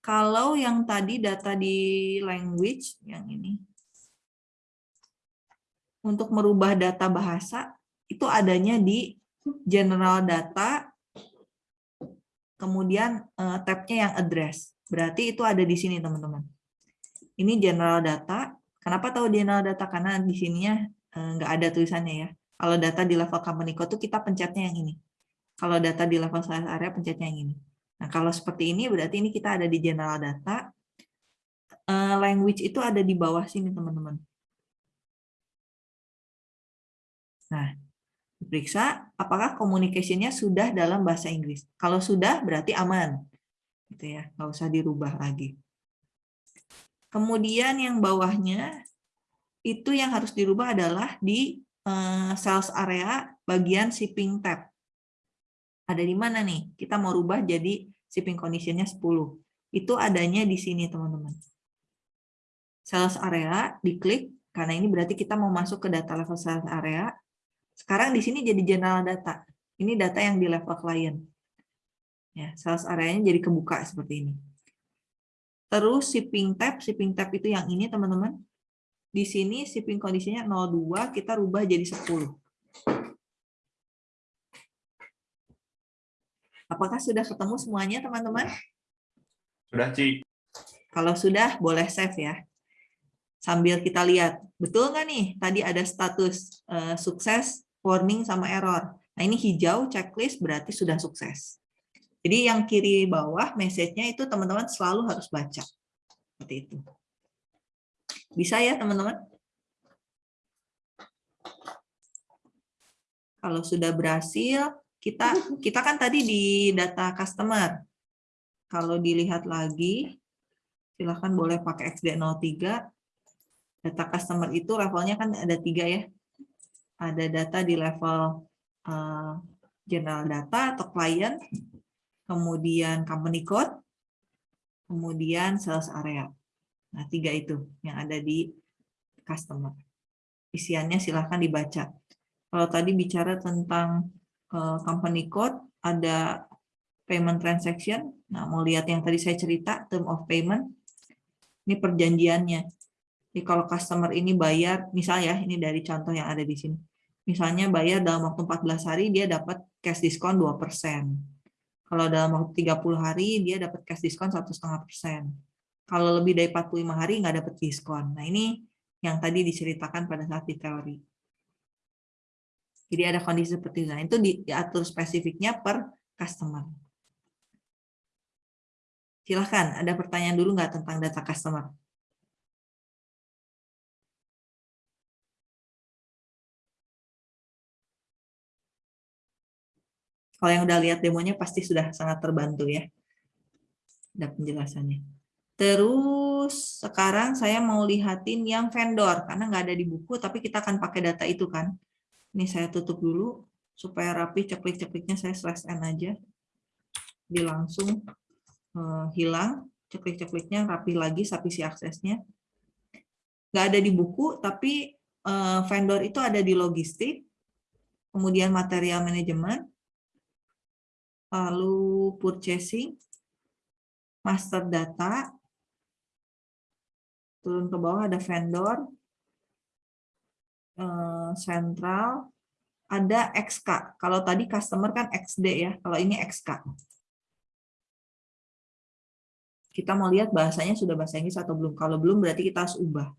Kalau yang tadi data di language, yang ini, untuk merubah data bahasa, itu adanya di general data, kemudian uh, tabnya yang address. Berarti itu ada di sini, teman-teman. Ini general data. Kenapa tahu general data? Karena di sininya uh, nggak ada tulisannya ya. Kalau data di level company code itu kita pencetnya yang ini. Kalau data di level sales area pencetnya yang ini. Nah, kalau seperti ini berarti ini kita ada di general data. Eh, language itu ada di bawah sini, teman-teman. Nah, diperiksa apakah communication-nya sudah dalam bahasa Inggris. Kalau sudah berarti aman. Gitu ya, nggak usah dirubah lagi. Kemudian yang bawahnya itu yang harus dirubah adalah di eh, sales area bagian shipping tab ada di mana nih? Kita mau rubah jadi shipping condition-nya 10. Itu adanya di sini, teman-teman. Sales area, diklik, karena ini berarti kita mau masuk ke data level sales area. Sekarang di sini jadi general data. Ini data yang di level client. Ya, sales area-nya jadi kebuka seperti ini. Terus shipping tab, shipping tab itu yang ini, teman-teman. Di sini shipping condition-nya 02, kita rubah jadi 10. Apakah sudah ketemu semuanya, teman-teman? Sudah, Ci. Kalau sudah, boleh save ya. Sambil kita lihat, betul nggak nih? Tadi ada status uh, sukses, warning, sama error. Nah, ini hijau, checklist, berarti sudah sukses. Jadi yang kiri bawah, message-nya itu teman-teman selalu harus baca. Seperti itu. Bisa ya, teman-teman? Kalau sudah berhasil, kita kita kan tadi di data customer. Kalau dilihat lagi, silahkan boleh pakai XD03. Data customer itu levelnya kan ada tiga ya. Ada data di level uh, general data atau client, kemudian company code, kemudian sales area. Nah, tiga itu yang ada di customer. Isiannya silahkan dibaca. Kalau tadi bicara tentang uh, company code, ada payment transaction. Nah, mau lihat yang tadi saya cerita, term of payment. Ini perjanjiannya. Jadi kalau customer ini bayar, misalnya ini dari contoh yang ada di sini. Misalnya bayar dalam waktu 14 hari, dia dapat cash diskon 2%. Kalau dalam waktu 30 hari, dia dapat cash diskon 1,5%. Kalau lebih dari 45 hari, nggak dapat diskon. Nah, ini yang tadi diceritakan pada saat di teori. Jadi ada kondisi seperti itu. Nah, itu diatur spesifiknya per customer. Silahkan, ada pertanyaan dulu nggak tentang data customer? Kalau yang udah lihat demonya pasti sudah sangat terbantu ya. Ada penjelasannya. Terus sekarang saya mau lihatin yang vendor, karena nggak ada di buku, tapi kita akan pakai data itu kan. Ini saya tutup dulu supaya rapi ceklik-cekliknya saya slash n aja. Dia langsung uh, hilang ceklik-cekliknya rapi lagi sapisi aksesnya. Nggak ada di buku tapi uh, vendor itu ada di logistik, kemudian material manajemen, lalu purchasing, master data, turun ke bawah ada vendor, Eh, sentral, ada XK. Kalau tadi customer kan XD ya, kalau ini XK. Kita mau lihat bahasanya sudah bahasa Inggris atau belum. Kalau belum berarti kita harus ubah.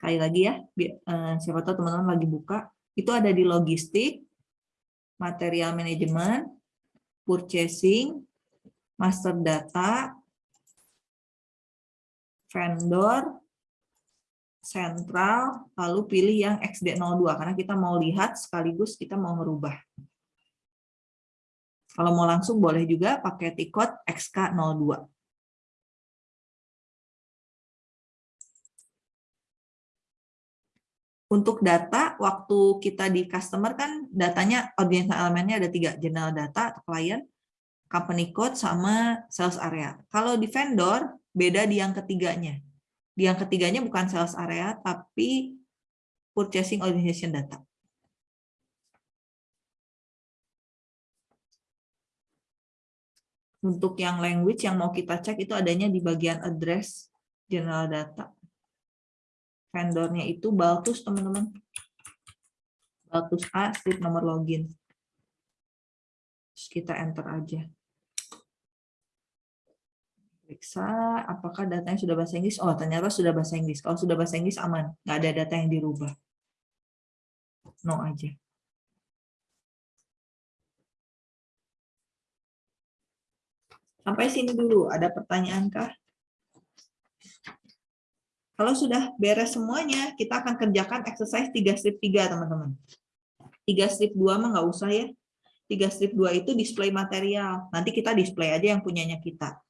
Kali lagi ya, eh, siapa tahu teman-teman lagi buka. Itu ada di logistik, material management, purchasing, master data, vendor, sentral, lalu pilih yang XD02, karena kita mau lihat sekaligus kita mau merubah. Kalau mau langsung boleh juga pakai tikot XK02. Untuk data, waktu kita di customer kan datanya audience elemennya ada tiga, general data client, company code, sama sales area. Kalau di vendor, beda di yang ketiganya yang ketiganya bukan sales area, tapi purchasing organization data. Untuk yang language yang mau kita cek itu adanya di bagian address general data. Vendornya itu Baltus, teman-teman. Baltus A, strip nomor login. Terus kita enter aja periksa apakah datanya sudah bahasa Inggris. Oh, ternyata sudah bahasa Inggris. Kalau sudah bahasa Inggris aman, nggak ada data yang dirubah. No aja. Sampai sini dulu. Ada pertanyaan kah? Kalau sudah beres semuanya, kita akan kerjakan exercise 3 strip 3, teman-teman. 3 strip 2 mah nggak usah ya. 3 strip 2 itu display material. Nanti kita display aja yang punyanya kita.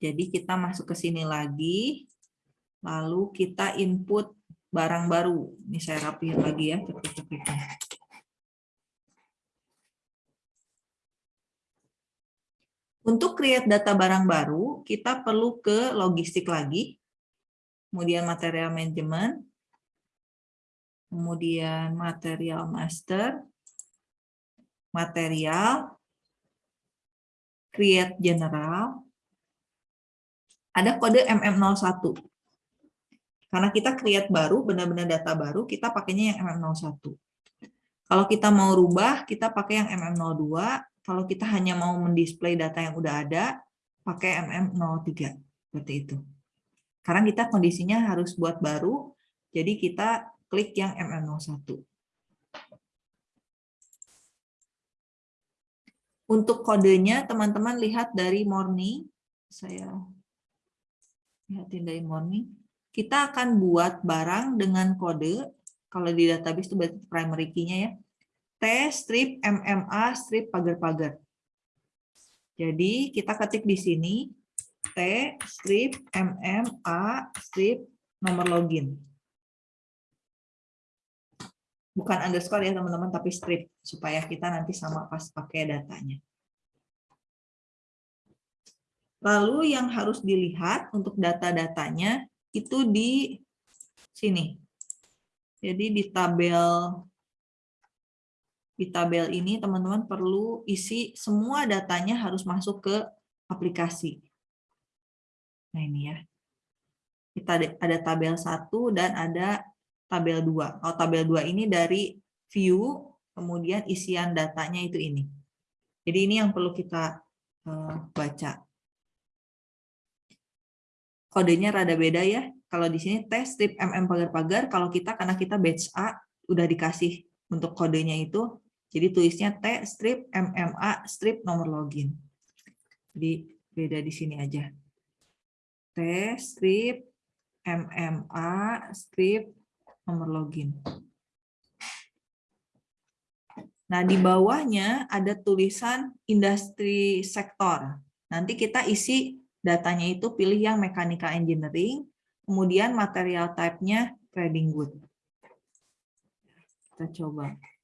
Jadi kita masuk ke sini lagi, lalu kita input barang baru. Ini saya rapihin lagi ya, cepet-cepetnya. Untuk create data barang baru, kita perlu ke logistik lagi, kemudian material management, kemudian material master, material, create general, ada kode MM01. Karena kita create baru, benar-benar data baru, kita pakainya yang MM01. Kalau kita mau rubah, kita pakai yang MM02. Kalau kita hanya mau mendisplay data yang udah ada, pakai MM03. Seperti itu. Karena kita kondisinya harus buat baru, jadi kita klik yang MM01. Untuk kodenya, teman-teman lihat dari morning. Saya lihatin dari morning. Kita akan buat barang dengan kode, kalau di database itu berarti primary key-nya ya, T strip MMA strip pagar-pagar. Jadi kita ketik di sini T strip MMA strip nomor login. Bukan underscore ya teman-teman, tapi strip supaya kita nanti sama pas pakai datanya. Lalu yang harus dilihat untuk data-datanya itu di sini. Jadi di tabel di tabel ini teman-teman perlu isi semua datanya harus masuk ke aplikasi. Nah ini ya. Kita ada tabel 1 dan ada tabel 2. Kalau tabel 2 ini dari view, kemudian isian datanya itu ini. Jadi ini yang perlu kita uh, baca. Kodenya rada beda ya. Kalau di sini test strip mm pagar-pagar, kalau kita karena kita batch A udah dikasih untuk kodenya itu jadi tulisnya T strip MMA strip nomor login. Jadi beda di sini aja. T strip MMA strip nomor login. Nah, di bawahnya ada tulisan industri sektor. Nanti kita isi datanya itu pilih yang mechanical engineering, kemudian material type-nya trading good. Kita coba.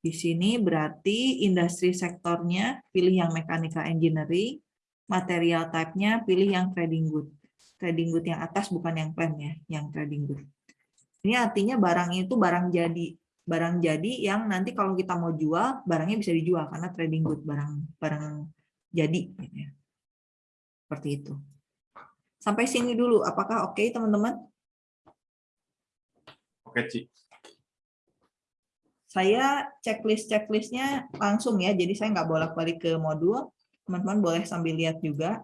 Di sini berarti industri sektornya pilih yang mechanical engineering, material type-nya pilih yang trading good. Trading good yang atas bukan yang plan ya, yang trading good. Ini artinya barang itu barang jadi. Barang jadi yang nanti kalau kita mau jual, barangnya bisa dijual karena trading good, barang barang jadi. Gitu ya. Seperti itu. Sampai sini dulu, apakah oke okay, teman-teman? Oke, Ci saya checklist-checklistnya langsung ya, jadi saya nggak bolak-balik ke modul. Teman-teman boleh sambil lihat juga.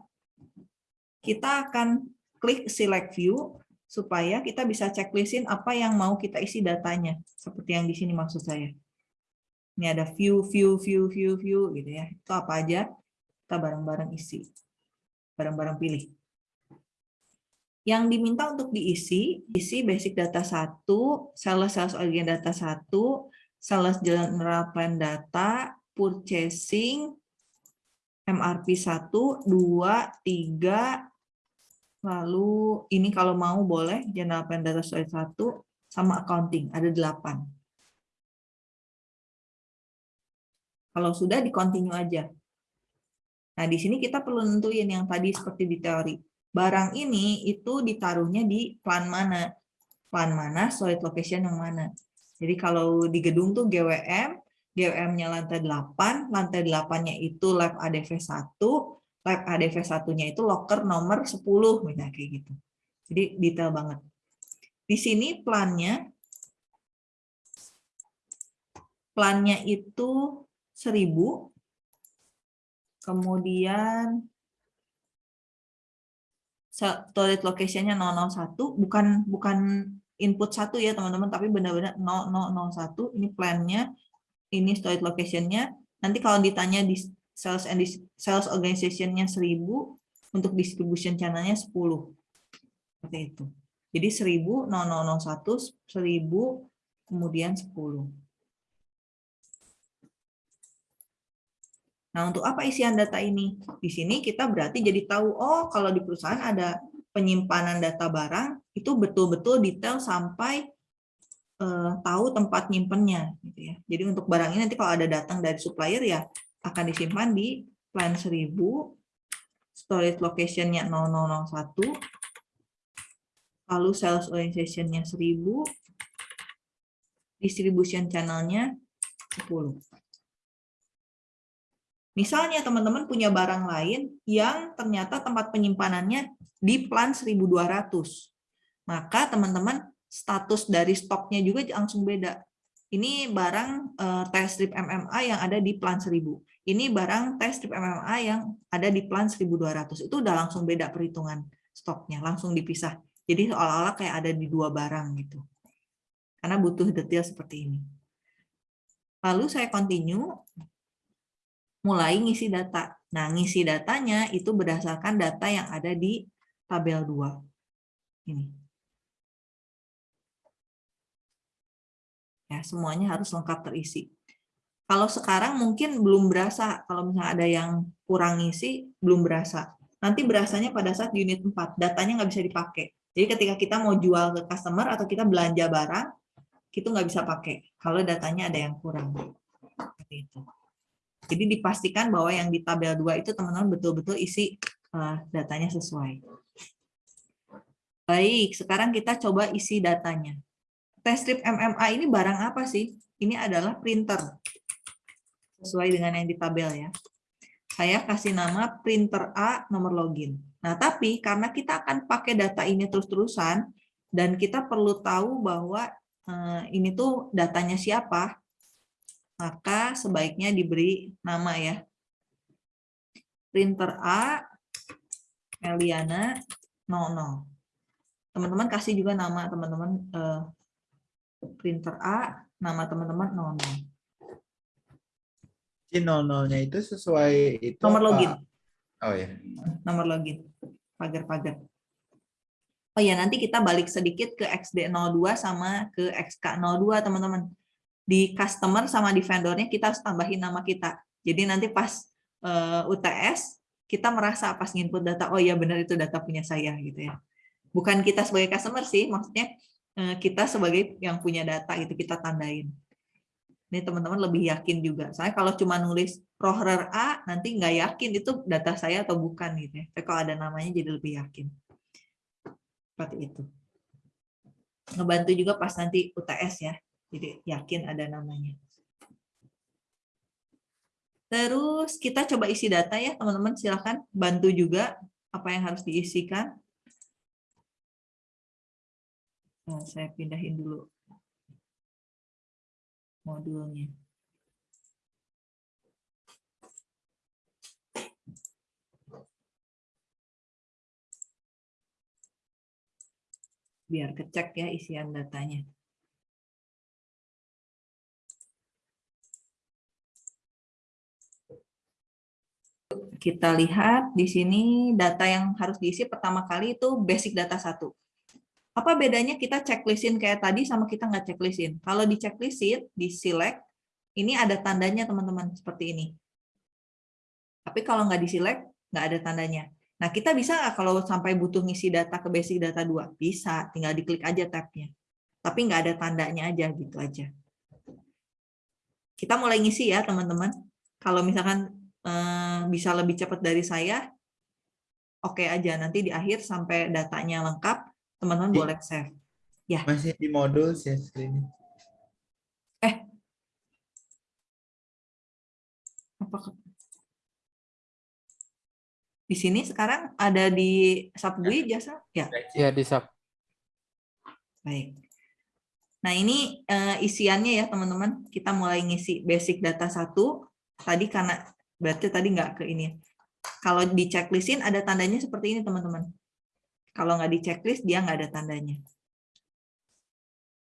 Kita akan klik select view, supaya kita bisa checklistin apa yang mau kita isi datanya. Seperti yang di sini maksud saya. Ini ada view, view, view, view, view, gitu ya. Itu apa aja, kita bareng-bareng isi. Bareng-bareng pilih. Yang diminta untuk diisi, isi basic data 1, sales sales organ data 1, sales general plan data, purchasing, MRP 1, 2, 3, lalu ini kalau mau boleh general plan data soal 1, sama accounting, ada 8. Kalau sudah, di continue aja. Nah, di sini kita perlu nentuin yang tadi seperti di teori. Barang ini itu ditaruhnya di plan mana? Plan mana, solid location yang mana? Jadi kalau di gedung tuh GWM, GWM-nya lantai 8, lantai 8-nya itu lab ADV 1, lab ADV 1-nya itu locker nomor 10, misalnya kayak gitu. Jadi detail banget. Di sini plannya, plannya itu 1000, kemudian storage location-nya 001, bukan bukan input satu ya teman-teman, tapi benar-benar 0001 ini plan-nya, ini storage location-nya. Nanti kalau ditanya di sales and sales organization-nya 1000, untuk distribution channel-nya 10. Seperti itu. Jadi 1000, 0001, 1000, kemudian 10. Nah, untuk apa isian data ini? Di sini kita berarti jadi tahu, oh kalau di perusahaan ada penyimpanan data barang itu betul-betul detail sampai uh, tahu tempat nyimpennya gitu ya. Jadi untuk barang ini nanti kalau ada datang dari supplier ya akan disimpan di plan 1000 storage location-nya 0001 lalu sales organization-nya 1000 distribution channel-nya 10 Misalnya teman-teman punya barang lain yang ternyata tempat penyimpanannya di plan 1200. Maka teman-teman status dari stoknya juga langsung beda. Ini barang uh, test strip MMA yang ada di plan 1000. Ini barang test strip MMA yang ada di plan 1200. Itu udah langsung beda perhitungan stoknya, langsung dipisah. Jadi seolah-olah kayak ada di dua barang gitu. Karena butuh detail seperti ini. Lalu saya continue mulai ngisi data. Nah, ngisi datanya itu berdasarkan data yang ada di tabel 2. Ini. Ya, semuanya harus lengkap terisi. Kalau sekarang mungkin belum berasa, kalau misalnya ada yang kurang ngisi, belum berasa. Nanti berasanya pada saat unit 4, datanya nggak bisa dipakai. Jadi ketika kita mau jual ke customer atau kita belanja barang, itu nggak bisa pakai kalau datanya ada yang kurang. Seperti itu. Jadi dipastikan bahwa yang di tabel 2 itu teman-teman betul-betul isi uh, datanya sesuai. Baik, sekarang kita coba isi datanya. Test strip MMA ini barang apa sih? Ini adalah printer sesuai dengan yang di tabel ya. Saya kasih nama printer A nomor login. Nah, tapi karena kita akan pakai data ini terus-terusan dan kita perlu tahu bahwa eh, ini tuh datanya siapa, maka sebaiknya diberi nama ya. Printer A Eliana 00. Teman-teman kasih juga nama teman-teman eh, printer A, nama teman-teman 00. Si 00-nya itu sesuai itu Nomor apa? login. Oh ya. nomor login pagar-pagar. Oh ya, nanti kita balik sedikit ke XD02 sama ke XK02, teman-teman. Di customer sama di vendornya kita harus tambahin nama kita. Jadi nanti pas uh, UTS, kita merasa pas nginput data, oh ya benar itu data punya saya gitu ya. Bukan kita sebagai customer sih, maksudnya uh, kita sebagai yang punya data itu kita tandain. Ini teman-teman lebih yakin juga. Saya kalau cuma nulis Rohrer A, nanti nggak yakin itu data saya atau bukan gitu ya. Tapi kalau ada namanya jadi lebih yakin. Seperti itu. Ngebantu juga pas nanti UTS ya. Jadi yakin ada namanya. Terus kita coba isi data ya teman-teman. Silahkan bantu juga apa yang harus diisikan. Nah, saya pindahin dulu modulnya. Biar kecek ya isian datanya. Kita lihat di sini data yang harus diisi pertama kali itu basic data satu. Apa bedanya kita checklistin kayak tadi sama kita nggak checklistin? Kalau di checklistin, di select, ini ada tandanya teman-teman, seperti ini. Tapi kalau nggak di select, nggak ada tandanya. Nah, kita bisa nggak kalau sampai butuh ngisi data ke basic data 2? Bisa, tinggal diklik aja tabnya. Tapi nggak ada tandanya aja, gitu aja. Kita mulai ngisi ya, teman-teman. Kalau misalkan bisa lebih cepat dari saya, oke okay aja. Nanti di akhir sampai datanya lengkap, teman-teman Di- boleh save. Ya. Masih di modul share screen. Apakah di sini sekarang ada di Subway jasa? Ya, Ya di sub. baik. Nah, ini eh, isiannya ya, teman-teman. Kita mulai ngisi basic data satu. Tadi karena berarti tadi nggak ke ini. Kalau di checklistin ada tandanya seperti ini, teman-teman. Kalau nggak di checklist, dia nggak ada tandanya.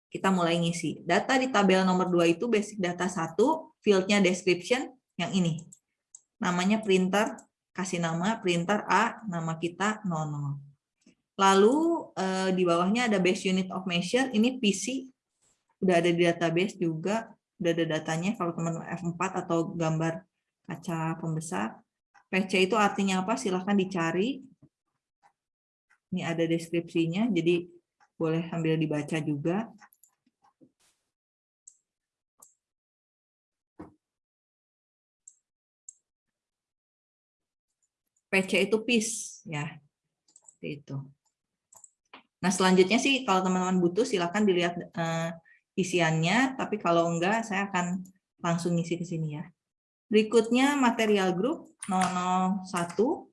Kita mulai ngisi. Data di tabel nomor 2 itu basic data satu, fieldnya description, yang ini. Namanya printer, kasih nama printer A, nama kita 00. Lalu eh, di bawahnya ada base unit of measure, ini PC, udah ada di database juga, udah ada datanya kalau teman-teman F4 atau gambar kaca pembesar. PC itu artinya apa? Silahkan dicari. Ini ada deskripsinya, jadi boleh sambil dibaca juga. PC itu piece ya. Itu. Nah, selanjutnya sih kalau teman-teman butuh silakan dilihat eh, isiannya, tapi kalau enggak saya akan langsung ngisi ke sini ya. Berikutnya material group 001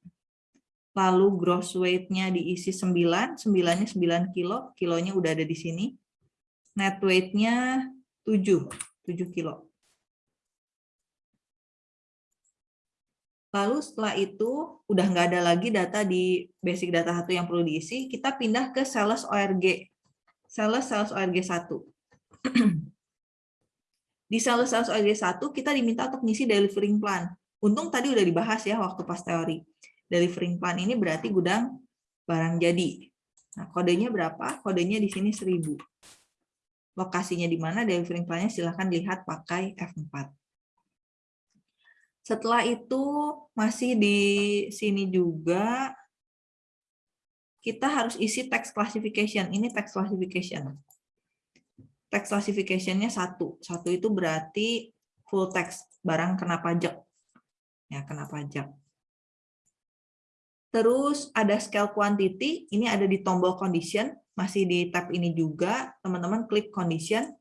lalu gross weight-nya diisi 9, 9-nya 9 kilo, kilonya udah ada di sini. Net weight-nya 7, 7 kilo. Lalu setelah itu udah nggak ada lagi data di basic data satu yang perlu diisi, kita pindah ke sales ORG. Sales sales ORG 1. di sales sales ORG 1 kita diminta untuk ngisi delivering plan. Untung tadi udah dibahas ya waktu pas teori. Delivering plan ini berarti gudang barang jadi. Nah, kodenya berapa? Kodenya di sini 1000. Lokasinya di mana delivering plan-nya silahkan lihat pakai F4. Setelah itu masih di sini juga kita harus isi text classification. Ini text classification. Text classification-nya satu. Satu itu berarti full text, barang kena pajak. Ya, kena pajak. Terus ada scale quantity, ini ada di tombol condition, masih di tab ini juga. Teman-teman klik condition.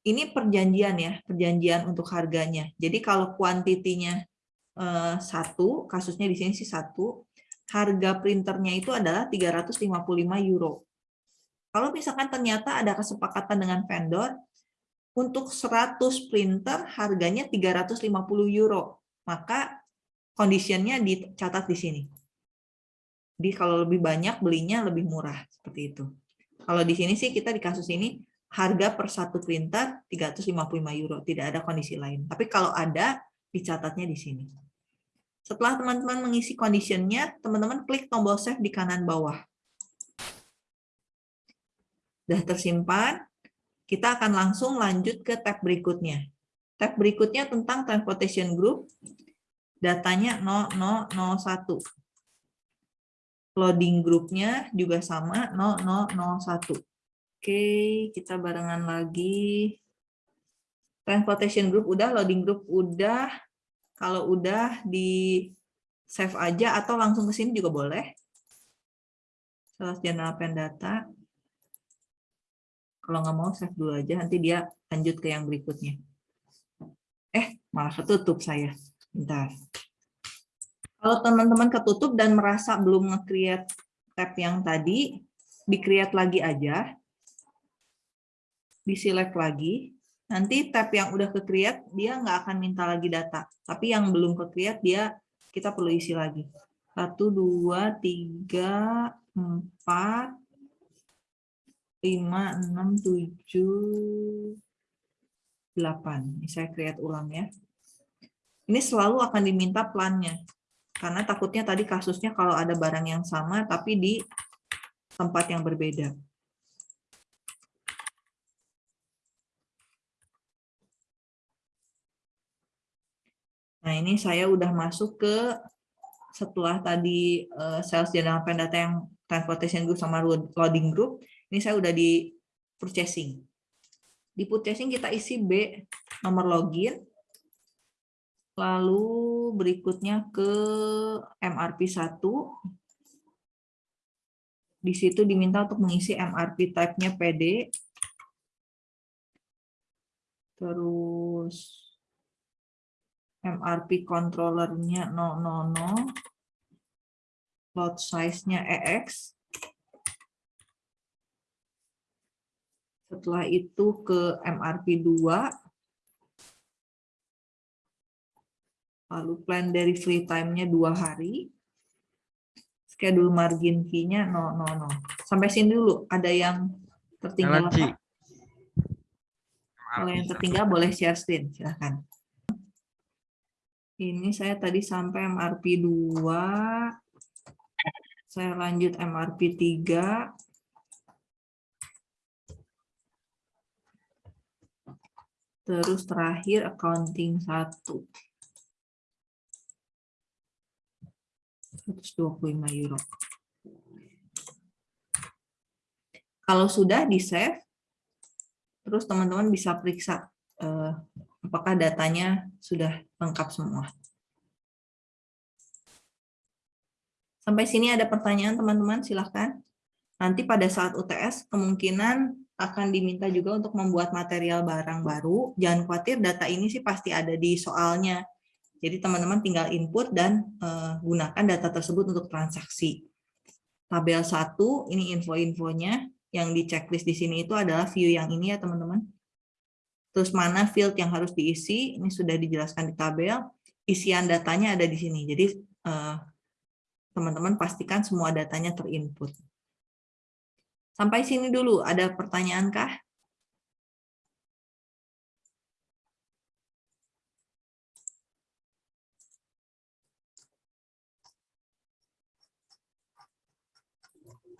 Ini perjanjian ya, perjanjian untuk harganya. Jadi kalau kuantitinya eh, satu, kasusnya di sini sih satu, harga printernya itu adalah 355 euro. Kalau misalkan ternyata ada kesepakatan dengan vendor, untuk 100 printer harganya 350 euro, maka conditionnya dicatat di sini. Jadi kalau lebih banyak belinya lebih murah, seperti itu. Kalau di sini sih kita di kasus ini harga per satu printer 355 euro, tidak ada kondisi lain. Tapi kalau ada, dicatatnya di sini. Setelah teman-teman mengisi conditionnya, teman-teman klik tombol save di kanan bawah. Sudah tersimpan, kita akan langsung lanjut ke tab berikutnya. Tab berikutnya tentang transportation group, datanya 0001. Loading grupnya juga sama 0001. Oke, kita barengan lagi. Transportation group udah, loading group udah, kalau udah di save aja atau langsung ke sini juga boleh. Sales general pen data. Kalau nggak mau save dulu aja, nanti dia lanjut ke yang berikutnya. Eh, malah ketutup saya. Bentar. Kalau teman-teman ketutup dan merasa belum nge-create tab yang tadi, di-create lagi aja. Di-select lagi. Nanti tab yang udah ke create dia nggak akan minta lagi data. Tapi yang belum ke create dia kita perlu isi lagi. Satu, dua, tiga, empat, lima, enam, tujuh, delapan. Ini saya create ulang ya. Ini selalu akan diminta plannya. Karena takutnya tadi kasusnya kalau ada barang yang sama tapi di tempat yang berbeda. Nah, ini saya udah masuk ke setelah tadi uh, sales general pen data yang transportation group sama loading group, ini saya udah di purchasing. Di purchasing kita isi B, nomor login, lalu berikutnya ke MRP 1, di situ diminta untuk mengisi MRP type-nya PD, terus MRP controllernya 000, load size-nya EX. Setelah itu ke MRP 2. Lalu plan dari free time-nya dua hari. Schedule margin key-nya 000. Sampai sini dulu, ada yang tertinggal apa? Kalau yang tertinggal boleh share screen, silahkan. Ini saya tadi sampai MRP 2. Saya lanjut MRP 3. Terus terakhir accounting 1. 125 euro. Kalau sudah di-save, terus teman-teman bisa periksa eh, apakah datanya sudah lengkap semua. Sampai sini ada pertanyaan teman-teman, silahkan. Nanti pada saat UTS kemungkinan akan diminta juga untuk membuat material barang baru. Jangan khawatir, data ini sih pasti ada di soalnya. Jadi teman-teman tinggal input dan uh, gunakan data tersebut untuk transaksi. Tabel 1, ini info-infonya. Yang di checklist di sini itu adalah view yang ini ya teman-teman. Terus mana field yang harus diisi, ini sudah dijelaskan di tabel. Isian datanya ada di sini. Jadi eh, teman-teman pastikan semua datanya terinput. Sampai sini dulu, ada pertanyaan kah?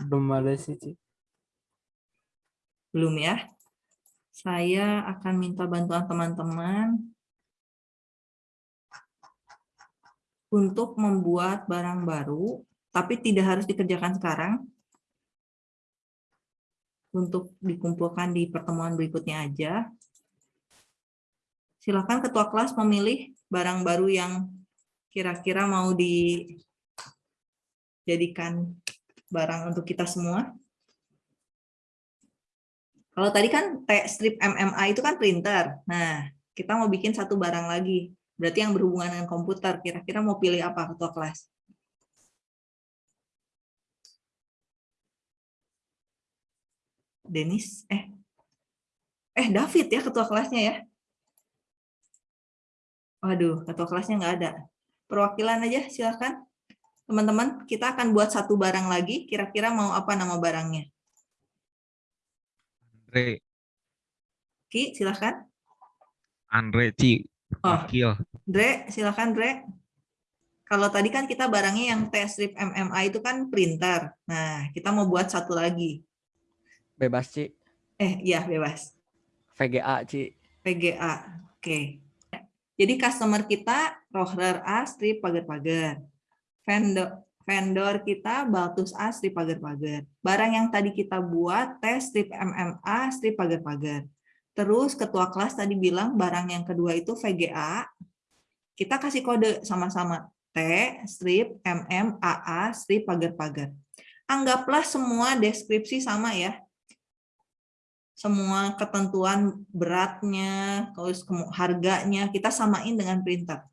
Belum ada sih, Belum ya? Saya akan minta bantuan teman-teman untuk membuat barang baru, tapi tidak harus dikerjakan sekarang, untuk dikumpulkan di pertemuan berikutnya aja. Silakan ketua kelas memilih barang baru yang kira-kira mau dijadikan barang untuk kita semua. Kalau tadi kan T strip MMA itu kan printer. Nah, kita mau bikin satu barang lagi. Berarti yang berhubungan dengan komputer. Kira-kira mau pilih apa ketua kelas? Denis? Eh, eh David ya ketua kelasnya ya? Waduh, ketua kelasnya nggak ada. Perwakilan aja, silakan. Teman-teman, kita akan buat satu barang lagi. Kira-kira mau apa nama barangnya? Andre, Ki, silakan. Andre Ci, Oh. wakil. Dre, silakan Dre. Kalau tadi kan kita barangnya yang T-strip MMA itu kan printer. Nah, kita mau buat satu lagi. Bebas, Ci. Eh, iya bebas. VGA, Ci. PGA. Oke. Jadi customer kita roller A strip pagar-pagar. Vendor vendor kita Baltus A strip pagar-pagar. Barang yang tadi kita buat T strip MMA strip pagar-pagar. Terus ketua kelas tadi bilang barang yang kedua itu VGA. Kita kasih kode sama-sama T strip MM AA strip pagar-pagar. Anggaplah semua deskripsi sama ya semua ketentuan beratnya, terus harganya kita samain dengan printer.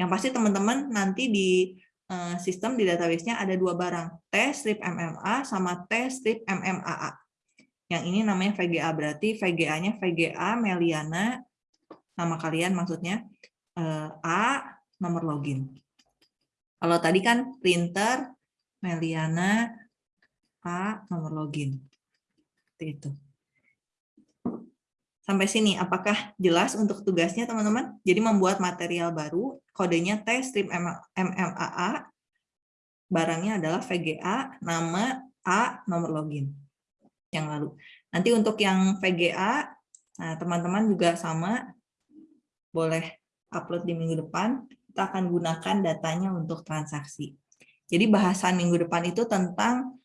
Yang pasti teman-teman nanti di eh, sistem di database-nya ada dua barang, T strip MMA sama T strip MMAA. Yang ini namanya VGA berarti VGA-nya VGA Meliana nama kalian maksudnya eh, A nomor login. Kalau tadi kan printer Meliana A nomor login. Seperti itu. Sampai sini, apakah jelas untuk tugasnya teman-teman? Jadi membuat material baru, kodenya T strip MMAA, barangnya adalah VGA, nama A, nomor login. Yang lalu. Nanti untuk yang VGA, nah, teman-teman juga sama, boleh upload di minggu depan, kita akan gunakan datanya untuk transaksi. Jadi bahasan minggu depan itu tentang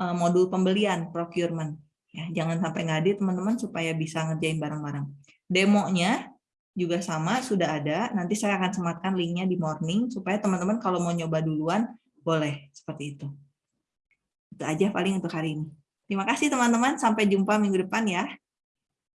eh, modul pembelian, procurement. Ya, jangan sampai ngadi teman-teman supaya bisa ngerjain bareng-bareng. Demonya juga sama, sudah ada. Nanti saya akan sematkan linknya di morning, supaya teman-teman kalau mau nyoba duluan, boleh. Seperti itu. Itu aja paling untuk hari ini. Terima kasih teman-teman, sampai jumpa minggu depan ya.